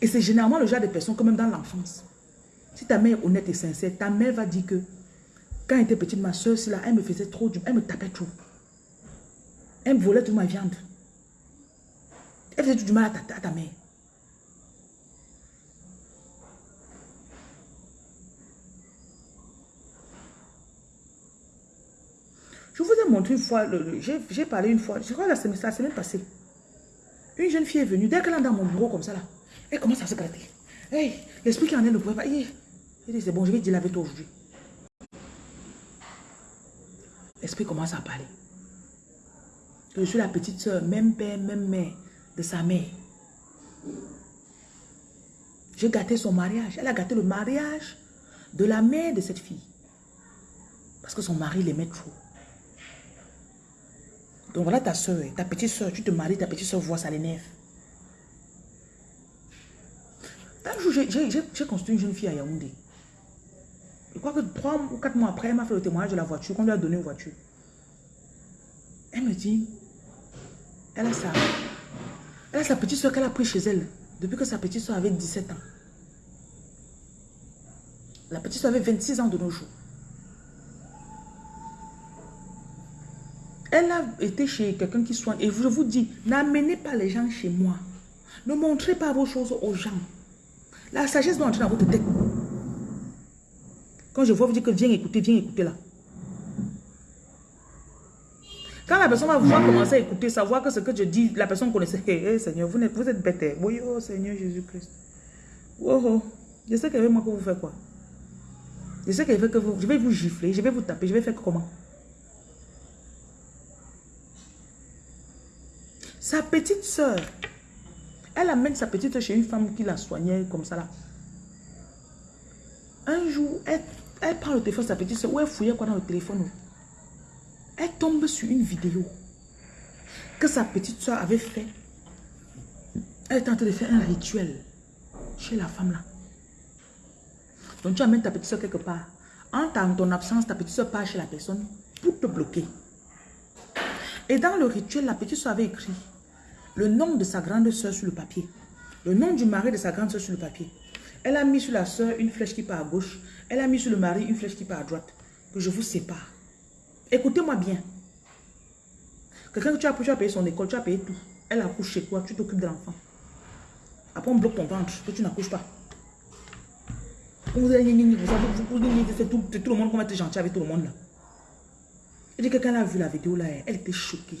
Et c'est généralement le genre de personnes, comme même dans l'enfance. Si ta mère est honnête et sincère, ta mère va dire que quand elle était petite, ma soeur, elle me faisait trop du elle me tapait trop. Elle me volait toute ma viande. Elle faisait du mal à ta, à ta mère. Une fois, j'ai parlé une fois, je crois la semaine, la semaine passée. Une jeune fille est venue, dès qu'elle est dans mon bureau comme ça là, elle commence à se gratter. Hey, l'esprit qui en est ne pouvait pas. Elle dit, c'est bon, je vais dire avec toi aujourd'hui. L'esprit commence à parler. Je suis la petite soeur, même père, même mère de sa mère. J'ai gâté son mariage. Elle a gâté le mariage de la mère de cette fille. Parce que son mari l'aimait trop. Donc voilà ta soeur, ta petite soeur, tu te maries, ta petite soeur voit ça l'énerve. Un jour, j'ai construit une jeune fille à Yaoundé. Je crois que trois ou quatre mois après, elle m'a fait le témoignage de la voiture, qu'on lui a donné une voiture. Elle me dit, elle a elle a sa petite soeur qu'elle a pris chez elle, depuis que sa petite soeur avait 17 ans. La petite soeur avait 26 ans de nos jours. Elle a été chez quelqu'un qui soigne. Et je vous dis, n'amenez pas les gens chez moi. Ne montrez pas vos choses aux gens. La sagesse doit entrer dans votre tête. Quand je vois vous dire que viens écouter, viens écouter là. Quand la personne va voir commencer à écouter, savoir que ce que je dis, la personne connaissait. Hé, Seigneur, vous êtes, vous êtes bête. Hein. Oui, oh Seigneur Jésus-Christ. Oh, oh. Je sais qu'avec moi que vous faites quoi. Je sais qu'avec que vous, je vais vous gifler, je vais vous taper, je vais faire comment? Sa petite soeur, elle amène sa petite chez une femme qui la soignait comme ça là. Un jour, elle, prend le téléphone sa petite soeur, ou elle fouillait quoi dans le téléphone. Elle tombe sur une vidéo que sa petite soeur avait fait. Elle est en train de faire un rituel chez la femme là. Donc tu amènes ta petite soeur quelque part. En ton absence, ta petite soeur part chez la personne pour te bloquer. Et dans le rituel, la petite soeur avait écrit le nom de sa grande soeur sur le papier, le nom du mari de sa grande soeur sur le papier, Elle a mis sur la soeur une flèche qui part à gauche. Elle a mis sur le mari une flèche qui part à droite. Que je vous sépare. Écoutez-moi bien. Quelqu'un que tu as, tu as payé son école, tu as payé tout. Elle accouche chez toi, tu t'occupes de l'enfant. Après, on bloque ton ventre, que tu n'accouches pas. Vous allez c'est tout, tout le monde qu'on va être gentil avec tout le monde là. Et quelqu'un a vu la vidéo là, elle était choquée.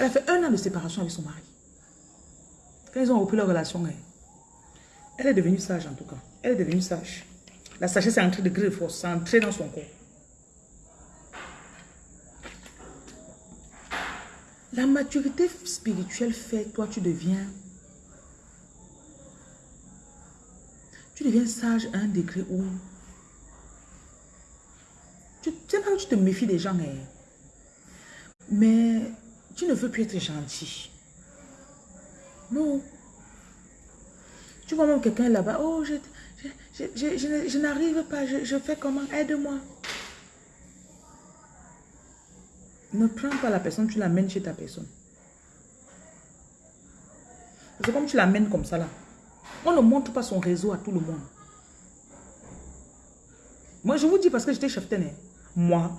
Elle a fait un an de séparation avec son mari. Quand ils ont repris leur relation, elle est devenue sage en tout cas. Elle est devenue sage. La sagesse est entrée de gré de force, c'est entré dans son corps. La maturité spirituelle fait, toi tu deviens tu deviens sage à un degré où tu sais pas où tu te méfies des gens, hein. mais tu ne veux plus être gentil. Non. Tu vois même quelqu'un là-bas, oh, je, je, n'arrive pas, je, fais comment, aide-moi. Ne prends pas la personne, tu l'amènes chez ta personne. C'est comme tu l'amènes comme ça là. On ne montre pas son réseau à tout le monde. Moi, je vous dis parce que j'étais chef. Moi,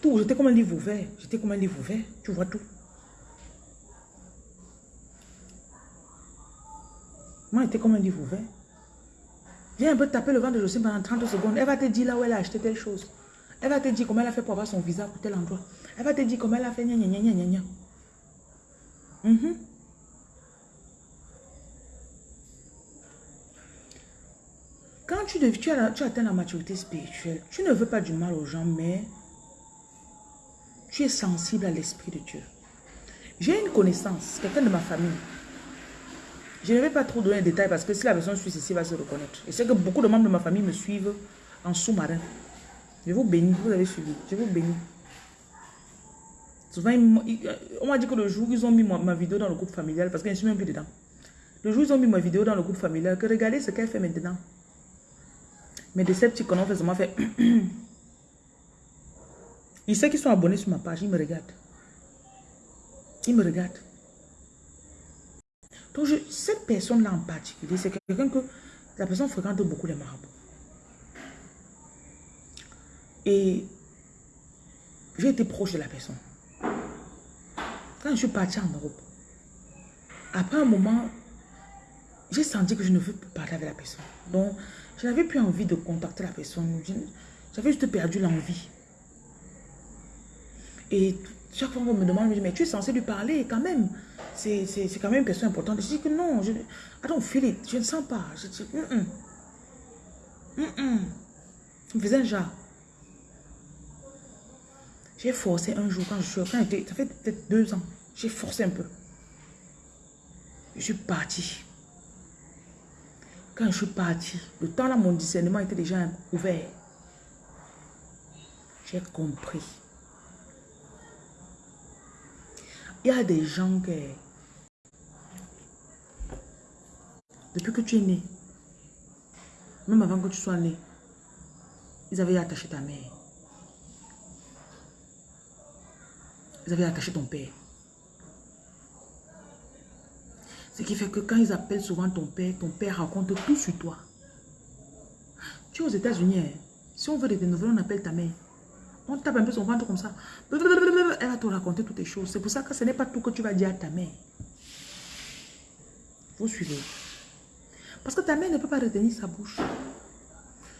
tout, j'étais comme un livre ouvert. J'étais comme un livre ouvert. Tu vois tout. Moi, j'étais comme un livre ouvert. Viens un peu taper le ventre de Jocelyne pendant 30 secondes. Elle va te dire là où elle a acheté telle chose. Elle va te dire comment elle a fait pour avoir son visa pour tel endroit. Elle va te dire comment elle a fait gna gna gna gna gna. Mm Quand tu, tu, atteins la maturité spirituelle, tu ne veux pas du mal aux gens, mais tu es sensible à l'Esprit de Dieu. J'ai une connaissance, quelqu'un de ma famille. Je ne vais pas trop donner de détails parce que si la personne suit ceci, va se reconnaître. Et c'est que beaucoup de membres de ma famille me suivent en sous-marin. Je vous bénis, vous avez suivi. Je vous bénis. Souvent, on m'a dit que le jour où ils ont mis ma, vidéo dans le groupe familial, parce que je ne suis même plus dedans. Le jour où ils ont mis ma vidéo dans le groupe familial, que regardez ce qu'elle fait maintenant. Mais de ces petits connards, ça m'a fait... Ils savent qu'ils sont abonnés sur ma page, ils me regardent. Ils me regardent. Donc, cette personne-là en particulier, c'est quelqu'un que la personne fréquente beaucoup les marabouts. Et j'ai été proche de la personne. Quand je suis partie en Europe, après un moment, j'ai senti que je ne veux plus parler avec la personne. Donc, je n'avais plus envie de contacter la personne. J'avais juste perdu l'envie. Et chaque fois qu'on me demande, je me dis, mais tu es censé lui parler quand même. C'est quand même une question importante. Je dis que non, je, feel it. Je ne sens pas. Je dis, mm -mm. Ça me faisait un genre. J'ai forcé un jour quand je suis... Quand ça fait peut-être deux ans. J'ai forcé un peu. Je suis partie. Quand je suis partie, le temps là, mon discernement était déjà ouvert. J'ai compris. Il y a des gens qui, depuis que tu es né, même avant que tu sois né, ils avaient attaché ta mère. Ils avaient attaché ton père. Ce qui fait que quand ils appellent souvent ton père, ton père raconte tout sur toi. Tu es aux États-Unis, hein. si on veut des nouvelles, on appelle ta mère. On tape un peu son ventre comme ça. Elle va te raconter toutes les choses. C'est pour ça que ce n'est pas tout que tu vas dire à ta mère. Vous suivez. Parce que ta mère ne peut pas retenir sa bouche.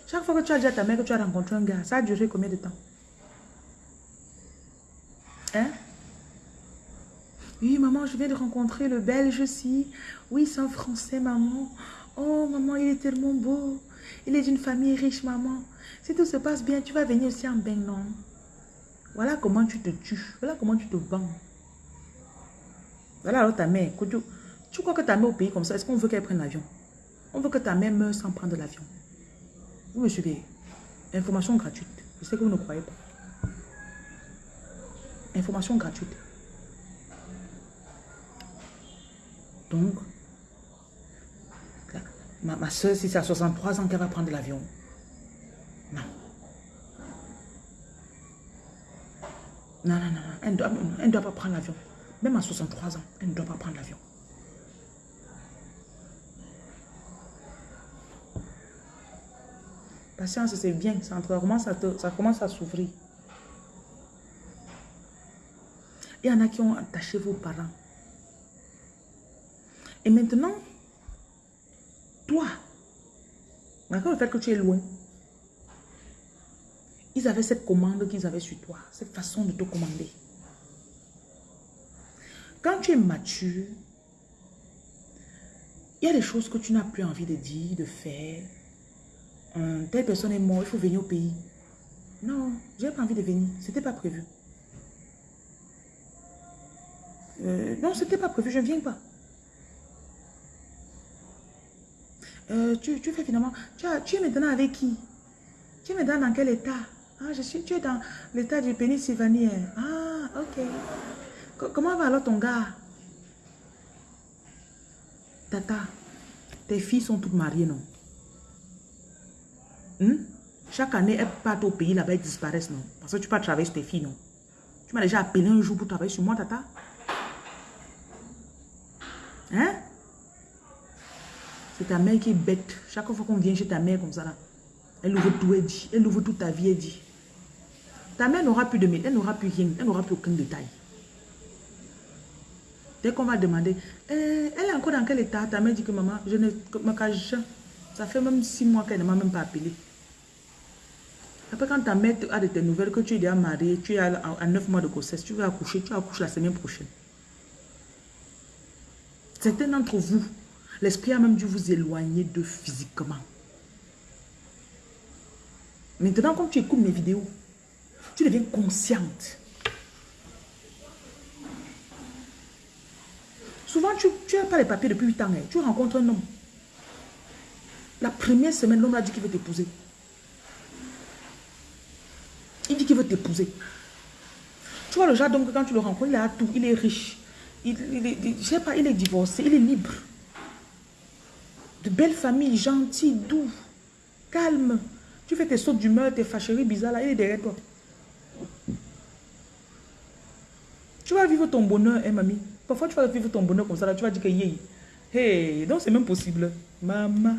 Chaque fois que tu as dit à ta mère que tu as rencontré un gars, ça a duré combien de temps? Hein? Oui, maman, je viens de rencontrer le belge aussi. Oui, c'est un français, maman. Oh, maman, il est tellement beau. Il est d'une famille riche, maman. Si tout se passe bien, tu vas venir aussi en bain, non? Voilà comment tu te tues. Voilà comment tu te vends. Voilà alors ta mère. Tu, crois que ta mère au pays comme ça, est-ce qu'on veut qu'elle prenne l'avion? On veut que ta mère meure sans prendre l'avion. Vous me suivez? Information gratuite. Je sais que vous ne croyez pas. Information gratuite. Donc, ma, ma soeur, si c'est à 63 ans qu'elle va prendre l'avion, Non, non, non, elle ne doit, pas prendre l'avion. Même à 63 ans, elle ne doit pas prendre l'avion. Patience, c'est bien. Ça commence à, ça commence à s'ouvrir. Il y en a qui ont attaché vos parents. Et maintenant, toi, malgré le fait que tu es loin, ils avaient cette commande qu'ils avaient sur toi, cette façon de te commander. Quand tu es mature, il y a des choses que tu n'as plus envie de dire, de faire. telle personne est morte, il faut venir au pays. Non, je n'ai pas envie de venir. Ce n'était pas prévu. Euh, non, ce n'était pas prévu, je ne viens pas. Euh, tu, fais finalement... Tu, tu es maintenant avec qui? Tu es maintenant dans quel état? Ah, je suis, tu es dans l'état du Pennsylvanie. Ah, ok. comment va alors ton gars? Tata, tes filles sont toutes mariées, non? Hmm? Chaque année, elles partent au pays là-bas, elles disparaissent, non? Parce que tu pas travailler sur tes filles, non? Tu m'as déjà appelé un jour pour travailler sur moi, Tata Hein? C'est ta mère qui est bête. Chaque fois qu'on vient chez ta mère comme ça, là, elle ouvre tout, elle dit. Elle ouvre toute ta vie, elle dit. Ta mère n'aura plus de métier, elle n'aura plus rien, elle n'aura plus aucun détail. Dès qu'on va demander, eh, elle est encore dans quel état? Ta mère dit que maman, je ne me cache Ça fait même six mois qu'elle ne m'a même pas appelé. Après, quand ta mère a de tes nouvelles, que tu es déjà marié, tu es à, neuf mois de grossesse, tu vas accoucher, tu vas accoucher la semaine prochaine. Certains d'entre vous, l'esprit a même dû vous éloigner de physiquement. Maintenant, quand tu écoutes mes vidéos, tu deviens consciente. Souvent, tu n'as pas les papiers depuis 8 ans. Hein. Tu rencontres un homme. La première semaine, l'homme a dit qu'il veut t'épouser. Il dit qu'il veut t'épouser. Tu vois le genre d'homme que quand tu le rencontres, il a tout. Il est riche. Il, il, sais pas, il est divorcé. Il est libre. De belles familles, gentil, doux, calme. Tu fais tes sautes d'humeur, tes fâcheries bizarres là, il est derrière toi. Vas vivre ton bonheur, hein, mamie. Parfois, tu vas vivre ton bonheur comme ça, là, tu vas dire que yé. Hey, donc c'est même possible. Maman,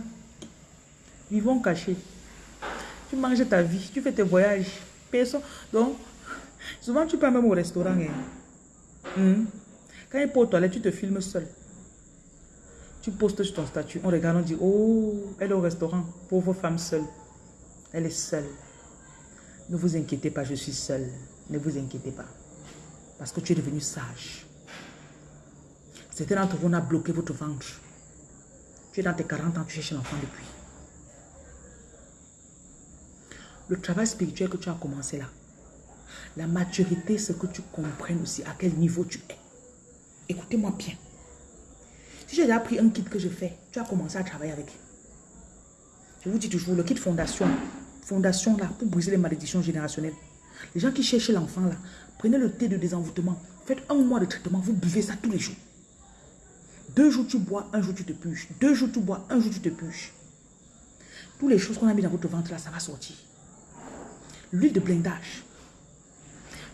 vivons cachés. Tu manges ta vie, tu fais tes voyages. Personne. Donc, souvent, tu pars même au restaurant. Hein. Hmm? Quand il est pour toilette, tu te filmes seul. Tu postes sur ton statut. On regarde, on dit, oh, elle est au restaurant. Pauvre femme seule. Elle est seule. Ne vous inquiétez pas, je suis seule. Ne vous inquiétez pas. Parce que tu es devenu sage. C'était d'entre vous, on a bloqué votre ventre. Tu es dans tes 40 ans, tu cherches l'enfant depuis. Le travail spirituel que tu as commencé là. La maturité, c'est que tu comprennes aussi à quel niveau tu es. Écoutez-moi bien. Si j'ai déjà pris un kit que je fais, tu as commencé à travailler avec. Je vous dis toujours, le kit fondation, fondation là, pour briser les malédictions générationnelles. Les gens qui cherchent l'enfant là, prenez le thé de désenvoûtement, faites un mois de traitement, vous buvez ça tous les jours. Deux jours tu bois, un jour tu te puches. Deux jours tu bois, un jour tu te puches. Toutes les choses qu'on a mis dans votre ventre là, ça va sortir. L'huile de blindage.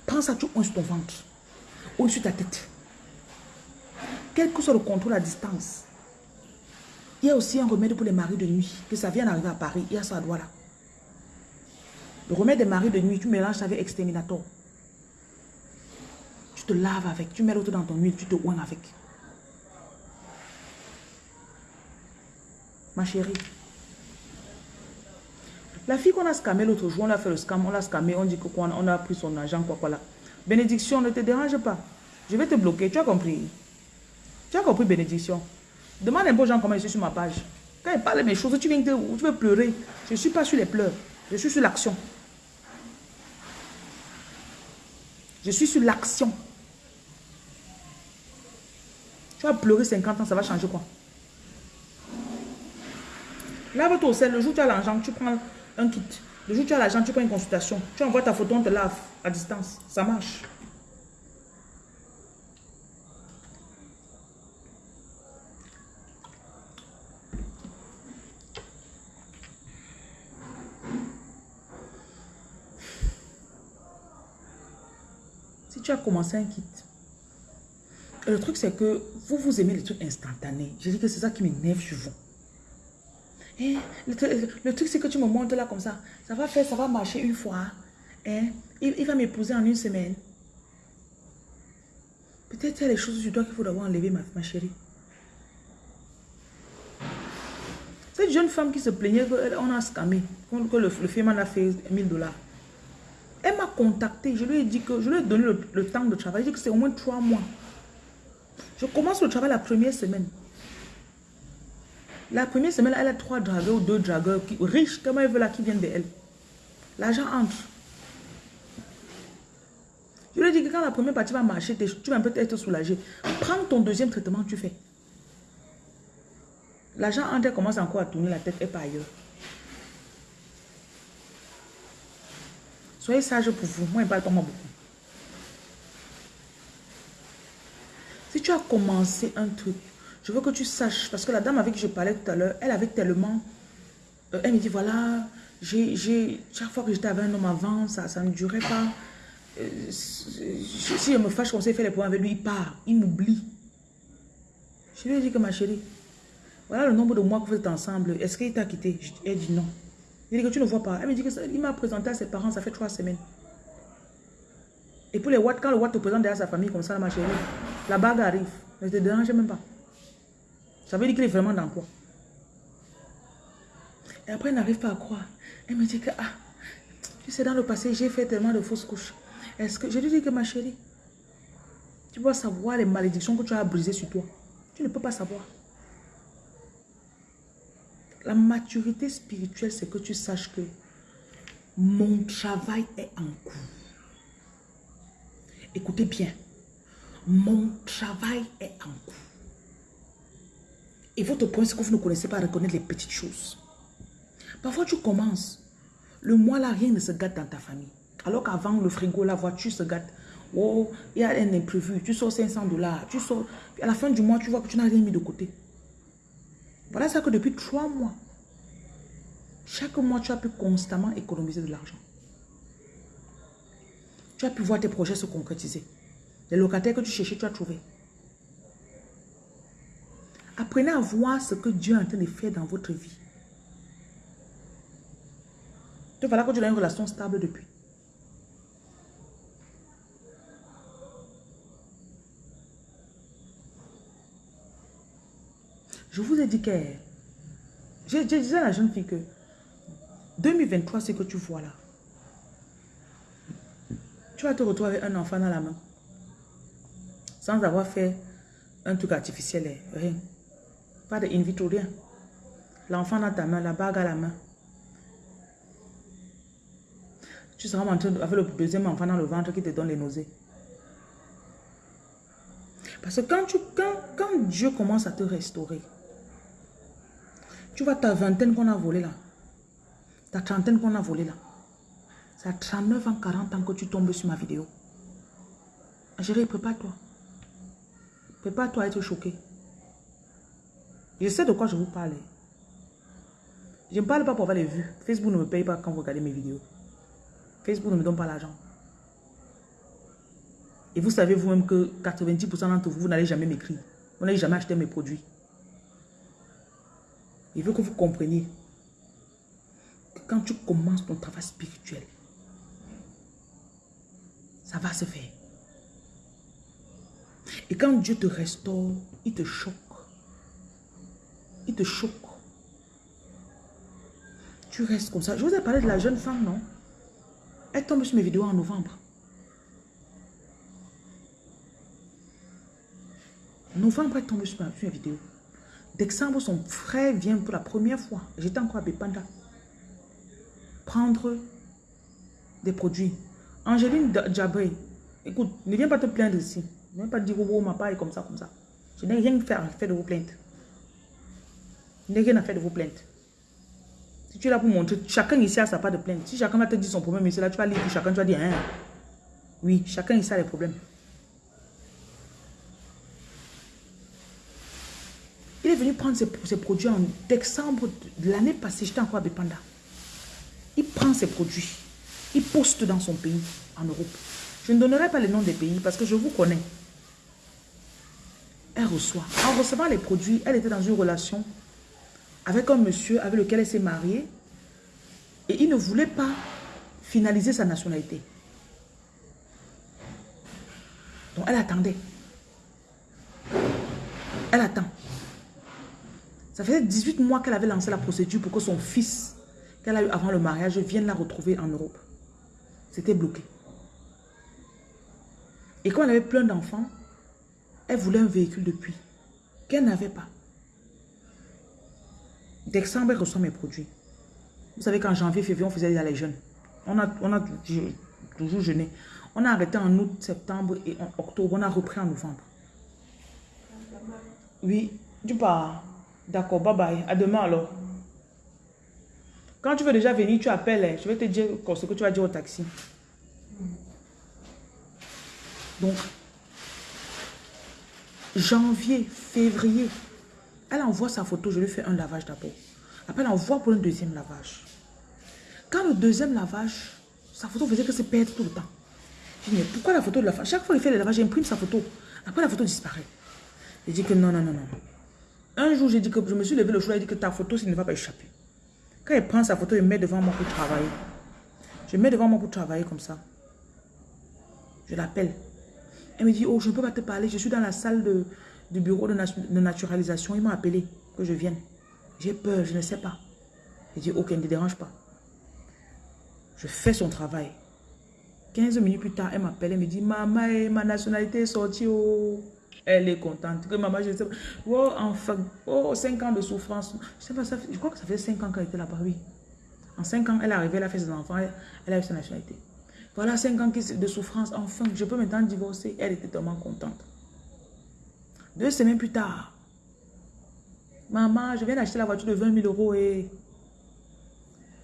Pense à tout sur ton ventre. Ou sur ta tête. Quel que soit le contrôle à distance. Il y a aussi un remède pour les maris de nuit. Que ça vient d'arriver à Paris. Il y a ça à là. Le remède des maris de nuit, tu mélanges avec exterminator. Te laves avec. Tu mets l'autre dans ton huile, tu te oignes avec. Ma chérie. La fille qu'on a scamé l'autre jour, on a fait le scam, on l'a scamé, on dit que quoi, on a pris son argent, quoi, quoi là. Bénédiction, ne te dérange pas. Je vais te bloquer, tu as compris? Tu as compris, bénédiction? Demande un peu aux gens comment je suis sur ma page. Quand ils parlent de mes choses, tu viens de, tu veux pleurer. Je ne suis pas sur les pleurs. Je suis sur l'action. Je suis sur l'action. Tu vas pleurer 50 ans, ça va changer quoi? Lave-toi au sel. Le jour où tu as l'argent, tu prends un kit. Le jour où tu as l'argent, tu prends une consultation. Tu envoies ta photo, on te lave à distance. Ça marche. Si tu as commencé un kit, le truc c'est que vous, vous aimez les trucs instantanés. Je dis que c'est ça qui m'énerve sur vous. Eh, le, truc, c'est que tu me montres là comme ça. Ça va faire, ça va marcher une fois. Eh, il, va m'épouser en une semaine. Peut-être qu'il y a des choses sur toi qu'il faut d'abord enlever, ma, chérie. Cette jeune femme qui se plaignait qu'on a scamé, que le, le film a fait 1000 dollars. Elle m'a contacté. Je lui ai dit que je lui ai donné le, temps de travail. Je dit que c'est au moins trois mois. Je commence le travail la première semaine. La première semaine, elle a trois dragueurs ou deux dragueurs qui, riches, comme elle veut là, qui viennent de elle. L'argent entre. Je lui ai dit que quand la première partie va marcher, tu vas peut-être être soulagé. Prends ton deuxième traitement, tu fais. L'argent entre, elle commence encore à tourner la tête et pas ailleurs. Soyez sage pour vous. Moi, il ne parle pas moi beaucoup. Si tu as commencé un truc, je veux que tu saches, parce que la dame avec qui je parlais tout à l'heure, elle avait tellement... Euh, elle me dit, voilà, j'ai chaque fois que j'étais avec un homme avant, ça, ça ne durait pas. Euh, si je me fâche, on s'est fait les points avec lui, il part, il m'oublie. Je lui ai dit que ma chérie, voilà le nombre de mois que vous êtes ensemble, est-ce qu'il t'a quitté? Elle dit non. Il dit que tu ne vois pas. Elle me dit qu'il m'a présenté à ses parents, ça fait trois semaines. Et pour les Watt, quand le Watt te présente derrière sa famille comme ça, ma chérie, la bague arrive. Ne te dérange même pas. Ça veut dire qu'il est vraiment dans quoi? Et après, elle n'arrive pas à croire. Elle me dit que, ah, tu sais, dans le passé, j'ai fait tellement de fausses couches. Est-ce que, je lui dis que ma chérie, tu dois savoir les malédictions que tu as brisées sur toi. Tu ne peux pas savoir. La maturité spirituelle, c'est que tu saches que mon travail est en cours. Écoutez bien. Mon travail est en cours. Et votre point, c'est que vous ne connaissez pas reconnaître les petites choses. Parfois, tu commences. Le mois là, rien ne se gâte dans ta famille. Alors qu'avant, le frigo, la voiture se gâte. Oh, il y a un imprévu. Tu sors 500 dollars. Tu sors. à la fin du mois, tu vois que tu n'as rien mis de côté. Voilà ça que depuis trois mois, chaque mois, tu as pu constamment économiser de l'argent. Tu as pu voir tes projets se concrétiser. Les locataires que tu cherchais, tu as trouvé. Apprenez à voir ce que Dieu est en train de faire dans votre vie. Tu voilà que tu as une relation stable depuis. Je vous ai dit que... J'ai dit à la jeune fille que 2023, c'est que tu vois là. Tu vas te retrouver avec un enfant dans la main. Sans avoir fait un truc artificiel, eh, rien. Pas de in vitro, rien. L'enfant dans ta main, la bague à la main. Tu seras en avec le deuxième enfant dans le ventre qui te donne les nausées. Parce que quand, tu, quand, quand Dieu commence à te restaurer, tu vois ta vingtaine qu'on a volée là. Ta trentaine qu'on a volée là. Ça a 39 ans, 40 ans que tu tombes sur ma vidéo. Chérie, prépare-toi. Prépare-toi à être choqué. Je sais de quoi je vous parle. Je ne parle pas pour avoir les vues. Facebook ne me paye pas quand vous regardez mes vidéos. Facebook ne me donne pas l'argent. Et vous savez vous-même que 90% d'entre vous, vous n'allez jamais m'écrire. Vous n'allez jamais acheter mes produits. Il veut que vous compreniez que quand tu commences ton travail spirituel, ça va se faire. Et quand Dieu te restaure, il te choque. Il te choque. Tu restes comme ça. Je vous ai parlé de la jeune femme, non? Elle tombe sur mes vidéos en novembre. Novembre, elle tombe sur mes vidéos. Décembre, son frère vient pour la première fois. J'étais encore à Bepanda. Prendre des produits. Angéline Djabré, écoute, ne viens pas te plaindre ici. Ne viens pas dire, oh, ma part est comme ça, comme ça. Je n'ai rien fait à faire de vos plaintes. Je n'ai rien à faire de vos plaintes. Si tu es là pour montrer, chacun ici a sa part de plainte. Si chacun va te dire son problème ici, là, tu vas lire pour chacun, tu vas dire, hein. Oui, chacun ici a les problèmes. Il est venu prendre ses, produits en décembre de l'année passée. J'étais encore à Bepanda. Il prend ses produits. Il poste dans son pays, en Europe. Je ne donnerai pas le nom des pays parce que je vous connais. Elle reçoit. En recevant les produits, elle était dans une relation avec un monsieur avec lequel elle s'est mariée et il ne voulait pas finaliser sa nationalité. Donc elle attendait. Elle attend. Ça faisait 18 mois qu'elle avait lancé la procédure pour que son fils, qu'elle a eu avant le mariage, vienne la retrouver en Europe. C'était bloqué. Et quand elle avait plein d'enfants, elle voulait un véhicule depuis qu'elle n'avait pas. Décembre, elle reçoit mes produits. Vous savez qu'en janvier, février, on faisait les jeunes. On a, on toujours jeûné. On a arrêté en août, septembre et octobre. On a repris en novembre. Oui, tu pars. D'accord, bye bye. À demain alors. Quand tu veux déjà venir, tu appelles. Hein. Je vais te dire ce que tu vas dire au taxi. Donc, janvier, février, elle envoie sa photo, je lui fais un lavage d'abord. Après, elle envoie pour un deuxième lavage. Quand le deuxième lavage, sa photo faisait que se perdre tout le temps. Je dis, mais pourquoi la photo de la femme Chaque fois qu'il fait le lavage, j'imprime sa photo. Après, la photo disparaît. Il dit que non, non, non, non. Un jour, j'ai dit que je me suis levé le jour, il dit que ta photo, ça ne va pas échapper. Quand il prend sa photo, il met devant moi pour travailler. Je mets devant moi pour travailler comme ça. Je l'appelle. Elle me dit, oh, je ne peux pas te parler, je suis dans la salle de, du bureau de, naturalisation. Il m'a appelé que je vienne. J'ai peur, je ne sais pas. Il dit, ok, ne te dérange pas. Je fais son travail. 15 minutes plus tard, elle m'appelle, et me dit, maman, eh, ma nationalité est sortie. Oh. Elle est contente. Que maman, je sais pas. Oh, enfin, oh, 5 ans de souffrance. Je sais pas, ça je crois que ça fait 5 ans qu'elle était là-bas, oui. En 5 ans, elle est arrivée, elle a fait ses enfants, elle, a eu sa nationalité. Voilà 5 ans de souffrance, enfin, je peux maintenant divorcer. Elle était tellement contente. Deux semaines plus tard, maman, je viens d'acheter la voiture de 20 000 euros et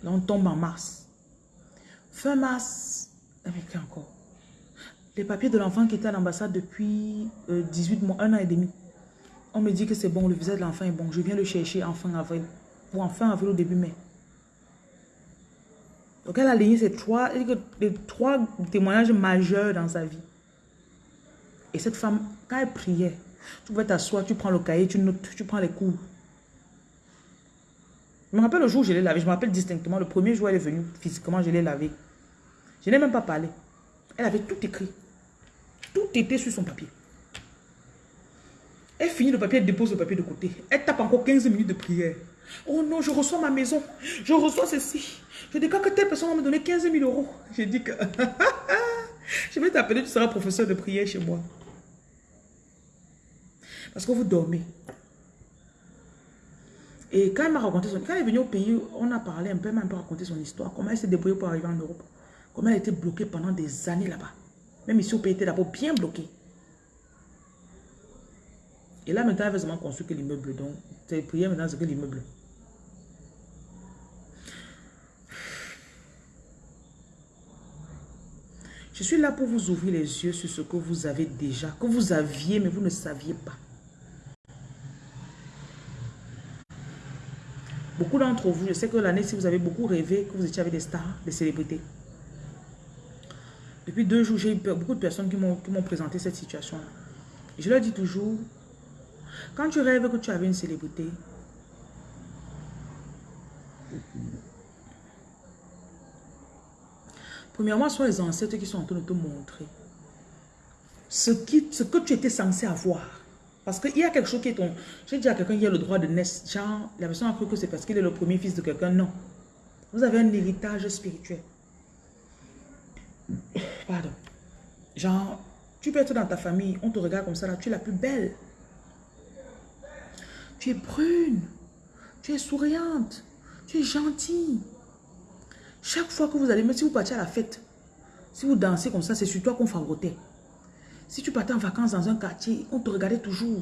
on tombe en mars. Fin mars, avec encore? Les papiers de l'enfant qui était à l'ambassade depuis 18 euh, mois, un an et demi. On me dit que c'est bon, le visa de l'enfant est bon. Je viens le chercher en fin avril. Ou en fin avril au début mai. Donc elle a aligné ces trois, les trois témoignages majeurs dans sa vie. Et cette femme, quand elle priait, tu vas t'asseoir, tu prends le cahier, tu notes, tu prends les cours. Je me rappelle le jour où je l'ai lavé, je me rappelle distinctement, le premier jour elle est venue physiquement, je l'ai lavé. Je n'ai même pas parlé. Elle avait tout écrit. Tout était sur son papier. Elle finit le papier, elle dépose le papier de côté. Elle tape encore 15 minutes de prière. Oh non, je reçois ma maison. Je reçois ceci. Je dis que telle personne va me donner 15 000 euros. J'ai dit que je vais t'appeler, tu seras professeur de prière chez moi. Parce que vous dormez. Et quand elle m'a raconté. Quand elle est venue au pays, on a parlé un peu, elle m'a raconté son histoire. Comment elle s'est débrouillée pour arriver en Europe. Comment elle a été bloquée pendant des années là-bas. Même ici au pays, elle était d'abord bien bloquée. Et là, maintenant, elle veut seulement construire que l'immeuble. Donc, c'est prière maintenant, c'est que l'immeuble. Je suis là pour vous ouvrir les yeux sur ce que vous avez déjà, que vous aviez, mais vous ne saviez pas. Beaucoup d'entre vous, je sais que l'année, si vous avez beaucoup rêvé, que vous étiez avec des stars, des célébrités. Depuis deux jours, j'ai eu beaucoup de personnes qui m'ont présenté cette situation-là. Je leur dis toujours, quand tu rêves que tu avais une célébrité, premièrement, ce sont les ancêtres qui sont en train de te montrer ce, qui, ce que tu étais censé avoir. Parce qu'il y a quelque chose qui est ton... J'ai dit à quelqu'un qui a le droit de naître. Genre, la personne a cru que c'est parce qu'il est le premier fils de quelqu'un. Non. Vous avez un héritage spirituel. Pardon. Genre, tu peux être dans ta famille, on te regarde comme ça, là, tu es la plus belle. Tu es brune, tu es souriante, tu es gentille. Chaque fois que vous allez, même si vous partez à la fête, si vous dansez comme ça, c'est sur toi qu'on favoritait. Si tu partais en vacances dans un quartier, on te regardait toujours.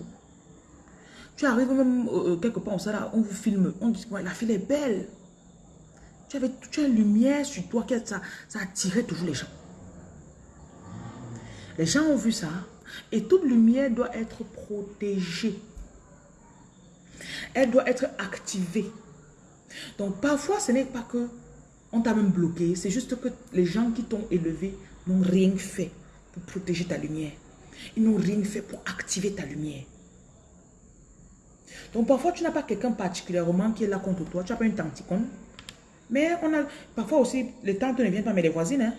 Tu arrives même euh, euh, quelque part, on, là, on vous filme, on dit, la fille est belle. Tu avais, as une lumière sur toi, ça, ça attirait toujours les gens. Les gens ont vu ça. Et toute lumière doit être protégée. Elle doit être activée. Donc parfois, ce n'est pas que on t'a même bloqué. C'est juste que les gens qui t'ont élevé n'ont rien fait pour protéger ta lumière. Ils n'ont rien fait pour activer ta lumière. Donc parfois, tu n'as pas quelqu'un particulièrement qui est là contre toi. Tu n'as pas une tanticone. Mais on a parfois aussi, les tantes ne viennent pas, mais les voisines. Hein?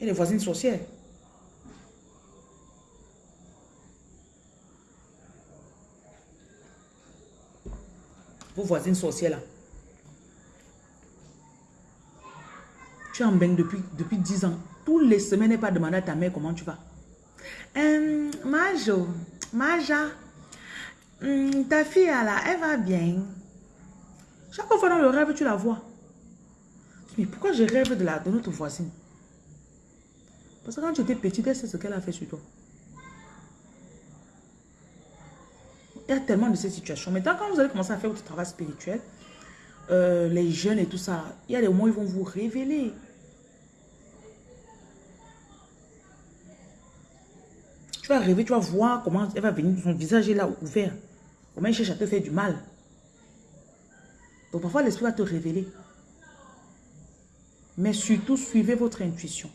Et les voisines sorcières. Vos voisines sorcières là. Tu es en bain depuis, depuis 10 ans. Toutes les semaines, pas demander à ta mère comment tu vas. Euh, Majo, Maja, hum, ta fille elle va bien. Chaque fois dans le rêve, tu la vois. Mais pourquoi je rêve de, la, de notre voisine? Parce que quand tu étais petite, elle sait ce qu'elle a fait sur toi. Y a tellement de ces situations. Maintenant, quand vous allez commencer à faire votre travail spirituel, euh, les jeunes et tout ça, il y a des moments où ils vont vous révéler. Tu vas rêver, tu vas voir comment elle va venir, son visage est là ouvert. Comment elle cherche à te faire du mal. Donc parfois l'esprit va te révéler. Mais surtout, suivez votre intuition.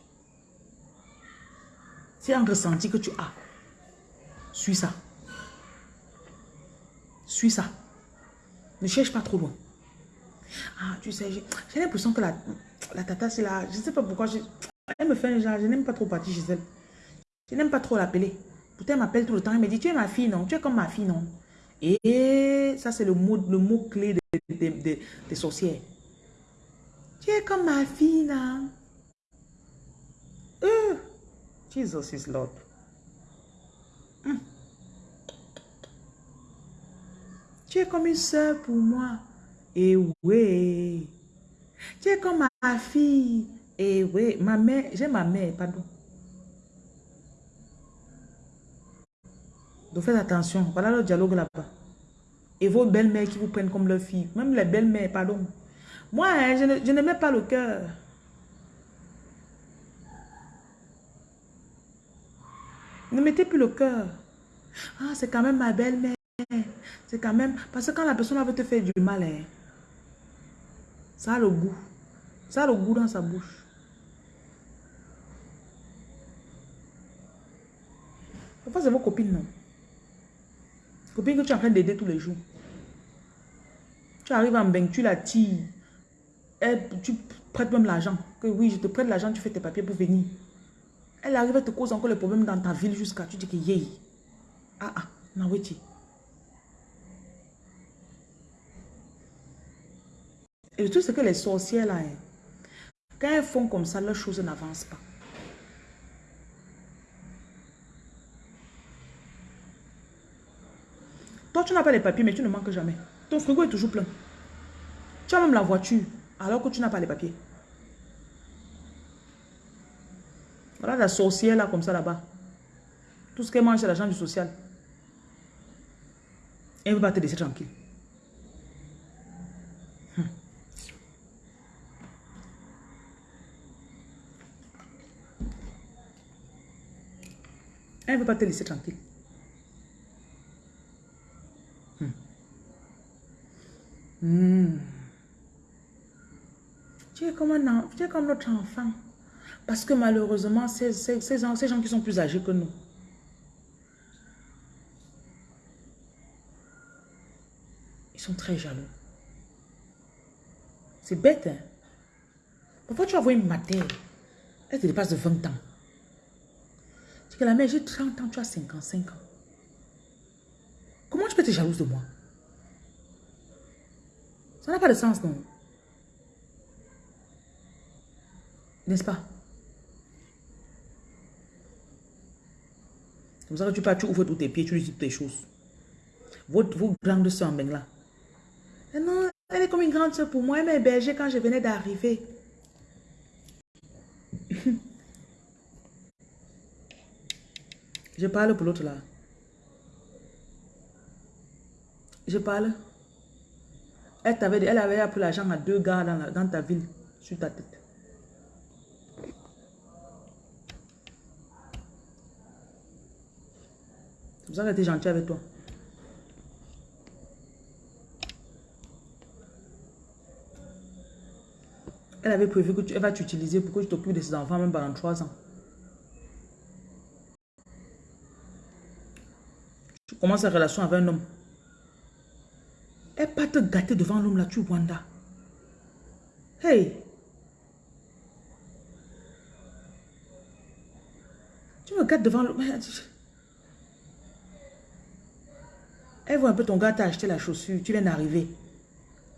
C'est un ressenti que tu as. Suis ça. Suis ça. Ne cherche pas trop loin. Ah, tu sais, j'ai l'impression que la, la tata, c'est là. Je ne sais pas pourquoi. Je, elle me fait un genre. Je n'aime pas trop partir chez elle. Je n'aime pas trop l'appeler. Pourtant, elle m'appelle tout le temps. Elle me dit, tu es ma fille, non? Tu es comme ma fille, non? Et ça, c'est le mot, le mot clé des, sorcières. Tu es comme ma fille, non? Euh, Jesus is Lord. Tu es comme une soeur pour moi. Et oui. Tu es comme ma fille. Et oui, ma mère, j'ai ma mère, pardon. Donc faites attention. Voilà le dialogue là-bas. Et vos belles-mères qui vous prennent comme leur fille. Même les belles-mères, pardon. Moi, hein, je ne, mets pas le cœur. Ne mettez plus le cœur. Ah, c'est quand même ma belle-mère. C'est quand même... Parce que quand la personne veut te faire du mal, hein, ça a le goût. Ça a le goût dans sa bouche. Parfois, c'est vos copines, non? Copine que tu es en train d'aider tous les jours. Tu arrives en bain, tu la tires. tu prêtes même l'argent. Que oui, je te prête l'argent, tu fais tes papiers pour venir. Elle arrive à te causer encore les problèmes dans ta ville jusqu'à tu dis que yé. Ah ah, naweti. Et le truc, c'est que les sorcières, là, hein, quand elles font comme ça, leurs choses n'avancent pas. Toi, tu n'as pas les papiers, mais tu ne manques jamais. Ton frigo est toujours plein. Tu as même la voiture, alors que tu n'as pas les papiers. Voilà la sorcière, là, comme ça, là-bas. Tout ce qu'elle mange, c'est l'argent du social. Elle ne veut pas te laisser tranquille. Elle ne veut pas te laisser tranquille. Hmm. Hmm. Tu, es comme un, tu es comme notre enfant. Parce que malheureusement, ces, gens, qui sont plus âgés que nous, ils sont très jaloux. C'est bête, hein? Pourquoi tu vas voir une matière Elle te dépasse de 20 ans que la mère, j'ai 30 ans, tu as 55 ans. Comment tu peux être jalouse de moi? Ça n'a pas de sens, non? N'est-ce pas? Comme ça que tu pars, tu ouvres tous tes pieds, tu lui dis toutes tes choses. Votre, vos grandes soeurs en. Eh non, elle est comme une grande soeur pour moi. Elle m'a hébergée quand je venais d'arriver. Je parle pour l'autre là. Je parle. Elle, avait, elle avait appris l'argent à deux gars dans, ta ville, sur ta tête. C'est pour ça qu'elle était gentille avec toi. Elle avait prévu que tu elle va t'utiliser pour que tu t'occupes de ses enfants même pendant trois ans. Comment sa relation avec un homme. Elle pas te gâter devant l'homme là, tu Wanda. Hey! Tu me gâtes devant l'homme. Elle voit un peu ton gars t'a acheté la chaussure, tu viens d'arriver.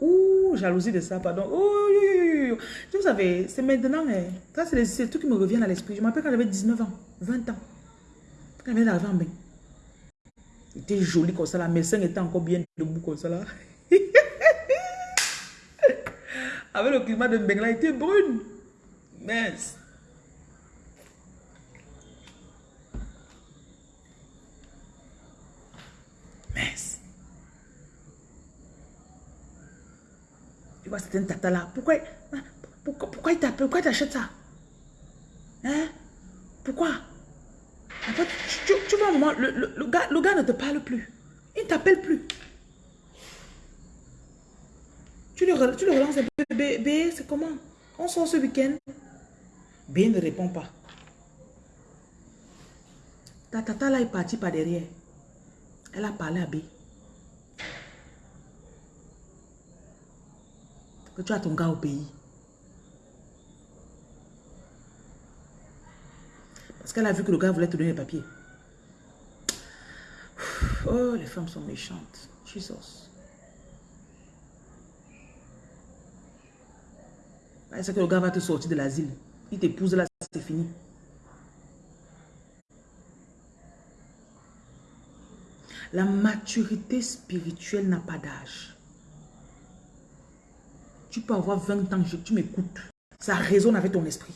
Ouh, jalousie de ça, pardon. Ouh, vous savez, c'est maintenant. Hein. Ça, c'est tout qui me revient à l'esprit. Je m'appelle quand j'avais 19 ans, 20 ans. Quand elle vient d'arriver en bain. Était joli comme ça, la médecin était encore bien debout comme ça là. Avec le climat de là, elle était brune. Mince. Mince. Tu vois, c'est un tata là. Pourquoi, pourquoi, pourquoi il t'appelle? Pourquoi tu achètes ça? Hein? Pourquoi? En fait, tu, vois moment, le, le, gars, le gars ne te parle plus. Il ne t'appelle plus. Tu le, tu le relances un peu. B, c'est comment? On sort ce week-end B ne répond pas. Ta tata là est partie par derrière. Elle a parlé à B. Que tu as ton gars au pays. Parce qu'elle a vu que le gars voulait te donner les papiers. Oh, les femmes sont méchantes. Jesus. C'est que le gars va te sortir de l'asile. Il t'épouse là, c'est fini. La maturité spirituelle n'a pas d'âge. Tu peux avoir 20 ans, tu m'écoutes. Ça résonne avec ton esprit.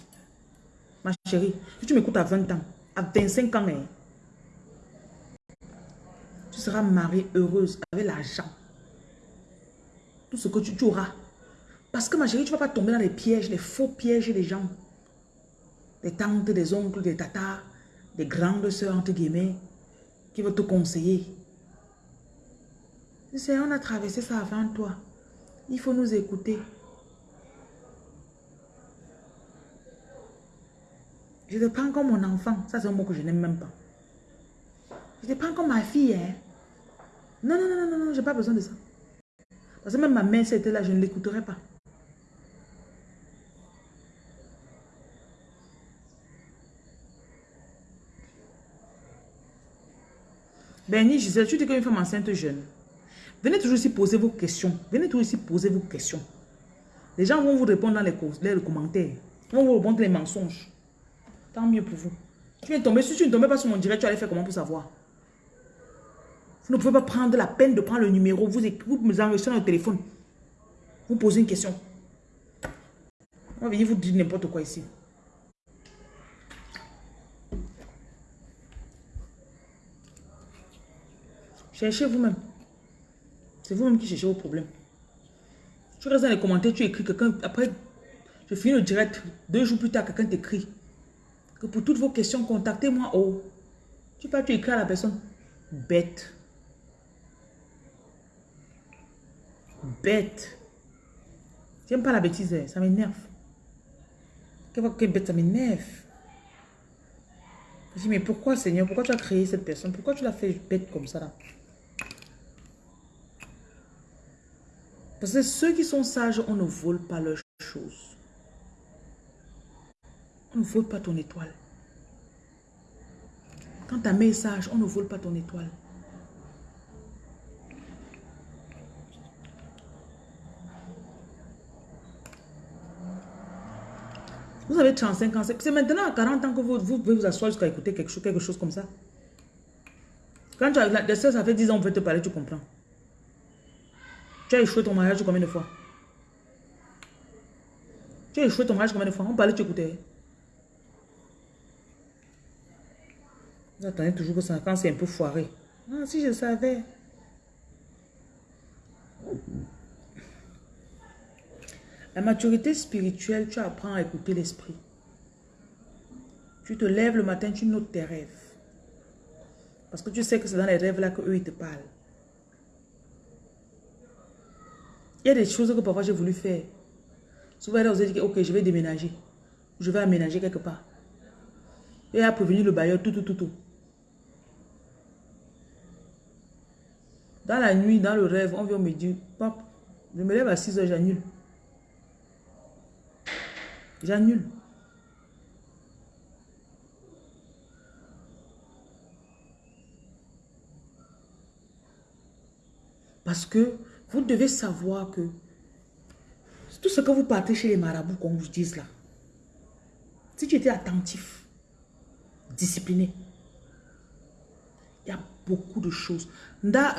Ma chérie, si tu m'écoutes à 20 ans, à 25 ans, hein, tu seras mariée heureuse avec l'argent. Tout ce que tu, tu, auras. Parce que ma chérie, tu ne vas pas tomber dans les pièges, les faux pièges des gens. Des tantes, des oncles, des tatas, des grandes soeurs, entre guillemets, qui vont te conseiller. C'est on a traversé ça avant toi. Il faut nous écouter. Je te prends comme mon enfant. Ça, c'est un mot que je n'aime même pas. Je te prends comme ma fille. Hein? Non, non, non, non, non, j'ai pas besoin de ça. Parce que même ma mère, c'était là, je ne l'écouterai pas. Benny, Gisèle, tu dis qu'une femme enceinte jeune. Venez toujours ici poser vos questions. Venez toujours ici poser vos questions. Les gens vont vous répondre dans les, les commentaires. Ils vont vous répondre les mensonges. Tant mieux pour vous. Tu viens tomber, si tu ne tombais pas sur mon direct, tu allais faire comment pour savoir? Vous ne pouvez pas prendre la peine de prendre le numéro, vous, vous enregistrez dans le téléphone. Vous posez une question. On va vous dire n'importe quoi ici. Cherchez vous-même. C'est vous-même qui cherchez vos problèmes. Tu restes dans les commentaires, tu écris quelqu'un. Après, je finis le direct. Deux jours plus tard, quelqu'un t'écrit pour toutes vos questions, contactez-moi au... Tu peux tu écrire à la personne. Bête. Bête. J'aime pas la bêtise, hein. ça m'énerve. Quelle bête, ça m'énerve. Mais pourquoi Seigneur, pourquoi tu as créé cette personne? Pourquoi tu l'as fait bête comme ça là? Parce que ceux qui sont sages, on ne vole pas leurs choses. On ne vole pas ton étoile. Quand tu as message, on ne vole pas ton étoile. Vous avez 35 ans. C'est maintenant à 40 ans que vous, pouvez vous asseoir jusqu'à écouter quelque chose, quelque chose comme ça. Quand tu as la ça fait 10 ans, on veut te parler, tu comprends. Tu as échoué ton mariage combien de fois? Tu as échoué ton mariage combien de fois? On parlait, tu écoutais. Vous attendez toujours que ça, quand c'est un peu foiré. Ah, si je savais. La maturité spirituelle, tu apprends à écouter l'esprit. Tu te lèves le matin, tu notes tes rêves. Parce que tu sais que c'est dans les rêves là qu'eux, ils te parlent. Il y a des choses que parfois j'ai voulu faire. Souvent, vous avez dit, ok, je vais déménager. Je vais aménager quelque part. Et à prévenir le bailleur, tout, tout, tout, tout. Dans la nuit, dans le rêve, on vient me dire, pop, je me lève à 6 heures, j'annule. J'annule. Parce que vous devez savoir que tout ce que vous partez chez les marabouts, qu'on vous dise là, si tu étais attentif, discipliné, beaucoup de choses.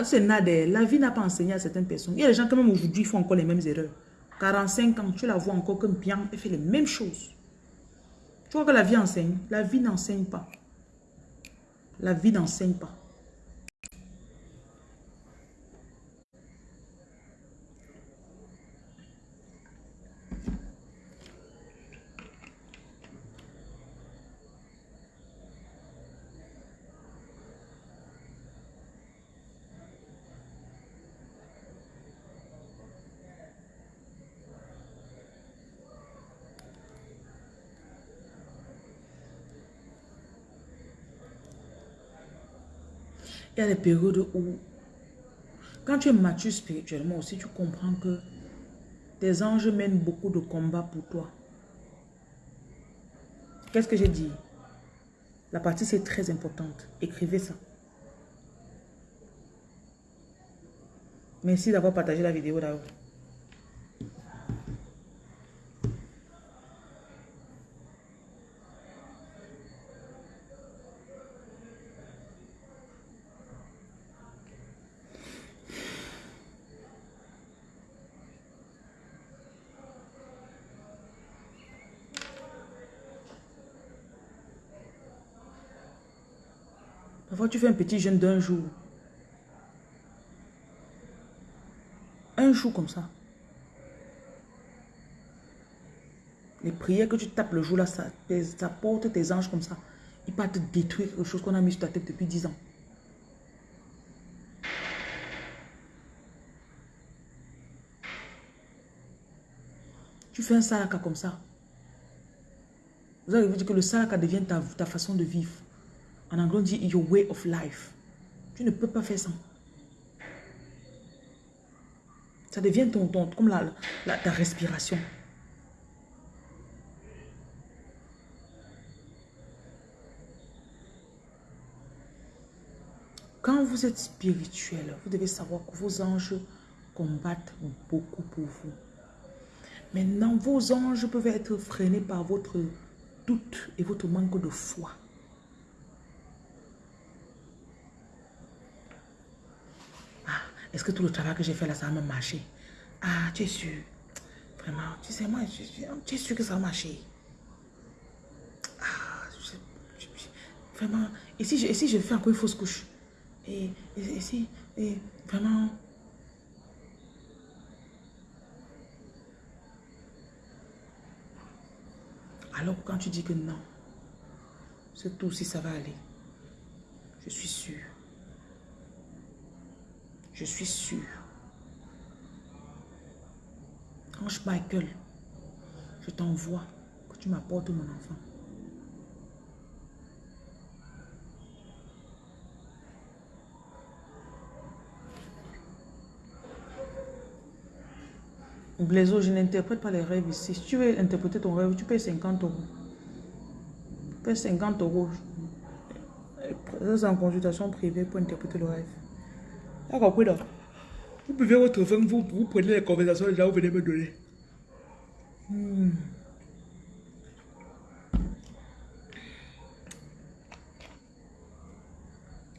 C'est La vie n'a pas enseigné à certaines personnes. Il y a des gens quand même aujourd'hui font encore les mêmes erreurs. 45 ans, tu la vois encore comme bien, elle fait les mêmes choses. Tu vois que la vie enseigne. La vie n'enseigne pas. La vie n'enseigne pas. Il y a des périodes où, quand tu es mature spirituellement aussi, tu comprends que tes anges mènent beaucoup de combats pour toi. Qu'est-ce que j'ai dit? La partie, c'est très importante. Écrivez ça. Merci d'avoir partagé la vidéo là-haut. Tu fais un petit jeûne d'un jour. Un jour comme ça. Les prières que tu tapes le jour là, ça, ça porte tes anges comme ça. Ils partent te détruire quelque chose qu'on a mis sur ta tête depuis 10 ans. Tu fais un salaka comme ça. Vous allez vous dire que le salaka devient ta façon de vivre. En anglais, on dit your way of life. Tu ne peux pas faire ça. Ça devient ton, ton comme la, ta respiration. Quand vous êtes spirituel, vous devez savoir que vos anges combattent beaucoup pour vous. Maintenant, vos anges peuvent être freinés par votre doute et votre manque de foi. Est-ce que tout le travail que j'ai fait là, ça va me marcher Ah, tu es sûr? Vraiment, tu sais, moi, tu es sûr que ça va marcher Ah, vraiment. Et si, je, et si je fais encore une fausse couche? Et, et, si, et vraiment... Alors quand tu dis que non, c'est tout si ça va aller. Je suis sûr. Je suis sûr. Ange Michael, je t'envoie que tu m'apportes mon enfant. Blaiseau, je n'interprète pas les rêves ici. Si tu veux interpréter ton rêve, tu payes 50 euros. Tu payes 50 euros. C'est en consultation privée pour interpréter le rêve. Vous buvez votre vin, vous, vous prenez les conversations déjà, vous venez me donner. Hmm.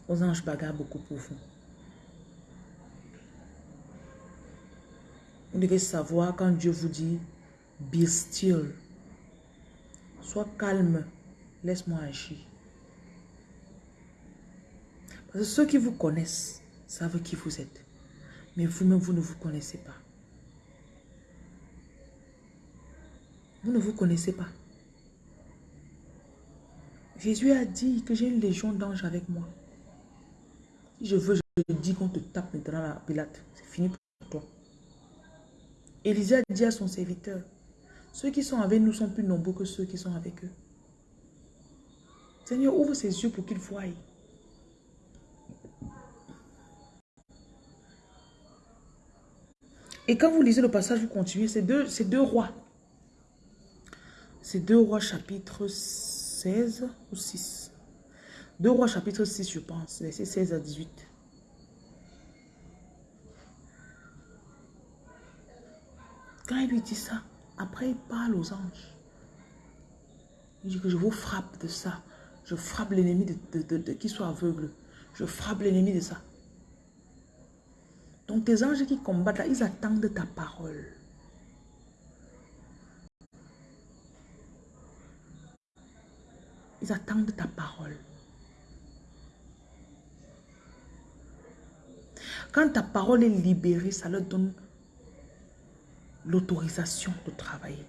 Aux anges bagarrent beaucoup pour vous. Vous devez savoir quand Dieu vous dit Be still. Sois calme. Laisse-moi agir. Parce que ceux qui vous connaissent, savent qui vous êtes. Mais vous-même, vous ne vous connaissez pas. Vous ne vous connaissez pas. Jésus a dit que j'ai une légion d'anges avec moi. Si je veux, je dis qu'on te tape maintenant la pilate. C'est fini pour toi. Élisée a dit à son serviteur, ceux qui sont avec nous sont plus nombreux que ceux qui sont avec eux. Seigneur, ouvre ses yeux pour qu'il voie. Et quand vous lisez le passage, vous continuez. C'est deux, deux rois. C'est deux rois chapitre 16 ou 6. Deux rois chapitre 6, je pense. C'est 16 à 18. Quand il lui dit ça, après il parle aux anges. Il dit que je vous frappe de ça. Je frappe l'ennemi de, de, qui soit aveugle. Je frappe l'ennemi de ça. Donc tes anges qui combattent là, ils attendent ta parole. Ils attendent ta parole. Quand ta parole est libérée, ça leur donne l'autorisation de travailler.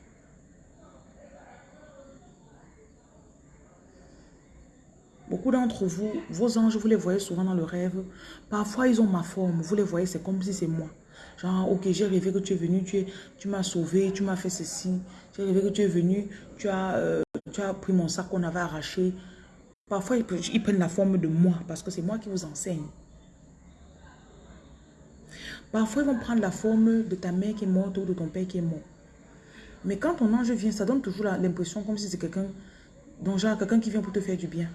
Beaucoup d'entre vous, vos anges, vous les voyez souvent dans le rêve. Parfois, ils ont ma forme. Vous les voyez, c'est comme si c'est moi. Genre, ok, j'ai rêvé que tu es venu, tu, tu m'as sauvé, tu m'as fait ceci. J'ai rêvé que tu es venu, tu as, euh, tu pris mon sac qu'on avait arraché. Parfois, ils, prennent la forme de moi parce que c'est moi qui vous enseigne. Parfois, ils vont prendre la forme de ta mère qui est morte ou de ton père qui est mort. Mais quand ton ange vient, ça donne toujours l'impression comme si c'est quelqu'un, donc quelqu'un qui vient pour te faire du bien.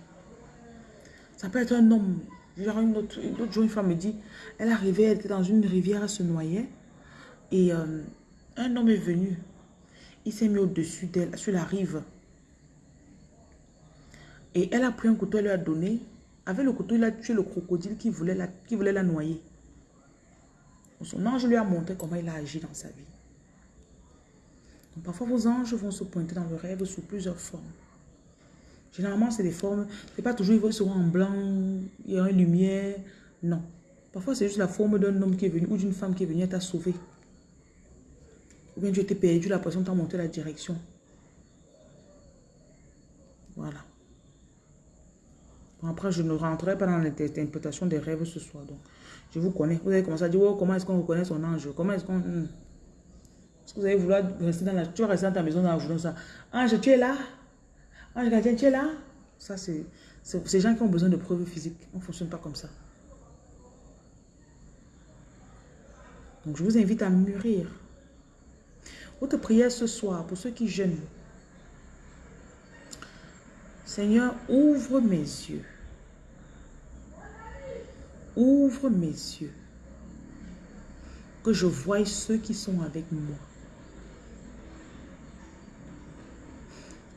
Ça peut être un homme. Genre une autre, une jour, une femme me dit, elle arrivait, elle était dans une rivière, elle se noyait. Et euh, un homme est venu. Il s'est mis au-dessus d'elle, sur la rive. Et elle a pris un couteau, elle lui a donné. Avec le couteau, il a tué le crocodile qui voulait la, qui voulait la noyer. Son ange lui a montré comment il a agi dans sa vie. parfois, vos anges vont se pointer dans le rêve sous plusieurs formes. Généralement, c'est des formes, c'est pas toujours, ils seront en blanc, il y a une lumière. Non. Parfois, c'est juste la forme d'un homme qui est venu ou d'une femme qui est venue t'a sauvé. Ou bien tu étais perdu, la personne t'a monté la direction. Voilà. après, je ne rentrerai pas dans l'interprétation des rêves ce soir. Donc, je vous connais. Vous avez commencé à dire, oh, comment est-ce qu'on reconnaît son ange? Comment est-ce qu'on... Hmm. Est-ce que vous allez vouloir rester dans la... Tu vas rester dans ta maison dans la journée, ça? Ange, tu es là? Ange gardien, tu es là? Ça, c'est... Ces gens qui ont besoin de preuves physiques. On ne fonctionne pas comme ça. Donc, je vous invite à mûrir. Votre prière ce soir, pour ceux qui jeûnent. Seigneur, ouvre mes yeux Ouvre mes yeux. Que je voie ceux qui sont avec moi.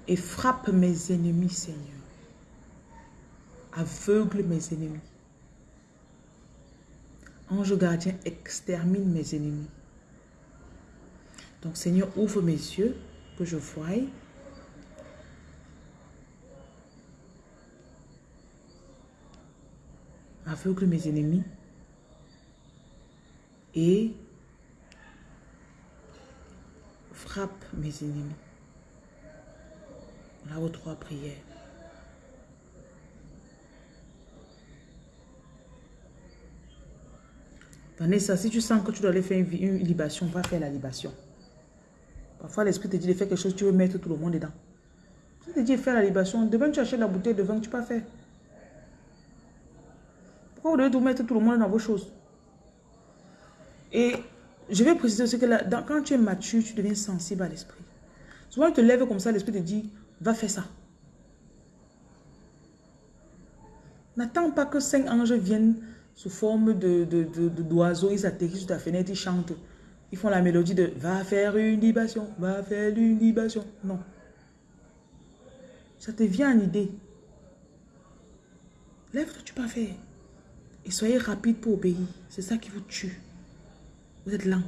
Et frappe mes ennemis, Seigneur. Aveugle mes ennemis. Ange gardien, extermine mes ennemis. Donc, Seigneur, ouvre mes yeux, que je voie aveugle mes ennemis et frappe mes ennemis. Là aux trois prières. Vanessa, si tu sens que tu dois aller faire une, libation, va faire la libation. Parfois, l'esprit te dit de faire quelque chose, tu veux mettre tout le monde dedans. Si te dit de faire la libation, demain tu achètes la bouteille de vin, tu peux pas faire. Pourquoi vous devez tout mettre tout le monde dans vos choses? Et je vais préciser aussi que là, quand tu es mature, tu deviens sensible à l'esprit. Souvent, tu te lèves comme ça, l'esprit te dit, va faire ça. N'attends pas que cinq anges viennent sous forme de d'oiseaux, de, ils atterrissent sur ta fenêtre, ils chantent. Ils font la mélodie de « va faire une libation, va faire une libation ». Non. Ça te vient en idée. Lève-toi, tu peux faire. Et soyez rapide pour obéir. C'est ça qui vous tue. Vous êtes lent.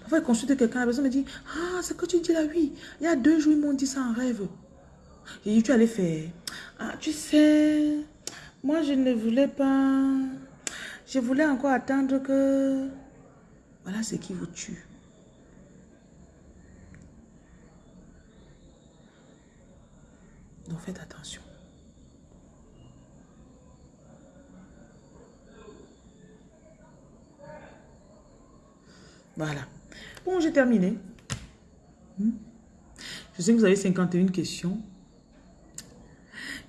Parfois, je consulte quelqu'un, la personne me dit, ah, ce que tu dis là, oui. Il y a deux jours, ils m'ont dit ça en rêve. J'ai dit, tu allais faire. Ah, tu sais, moi, je ne voulais pas. Je voulais encore attendre que... Voilà ce qui vous tue. Donc, faites attention. Voilà. Bon, j'ai terminé. Hmm? Je sais que vous avez 51 questions.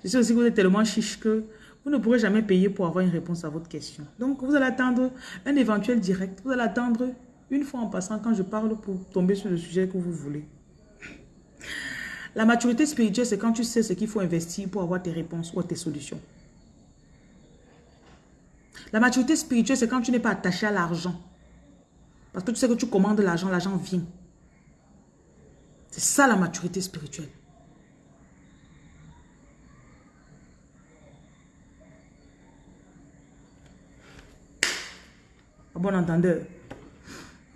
Je sais aussi que vous êtes tellement chiche que vous ne pourrez jamais payer pour avoir une réponse à votre question. Donc, vous allez attendre un éventuel direct. Vous allez attendre Une fois en passant, quand je parle pour tomber sur le sujet que vous voulez. La maturité spirituelle, c'est quand tu sais ce qu'il faut investir pour avoir tes réponses ou tes solutions. La maturité spirituelle, c'est quand tu n'es pas attaché à l'argent. Parce que tu sais que tu commandes l'argent, l'argent vient. C'est ça la maturité spirituelle. À bon entendeur.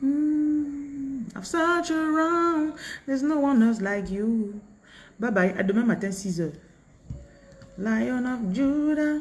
Hmm, there's no one else like you. Bye bye, à demain matin 6 h Lion of Judah.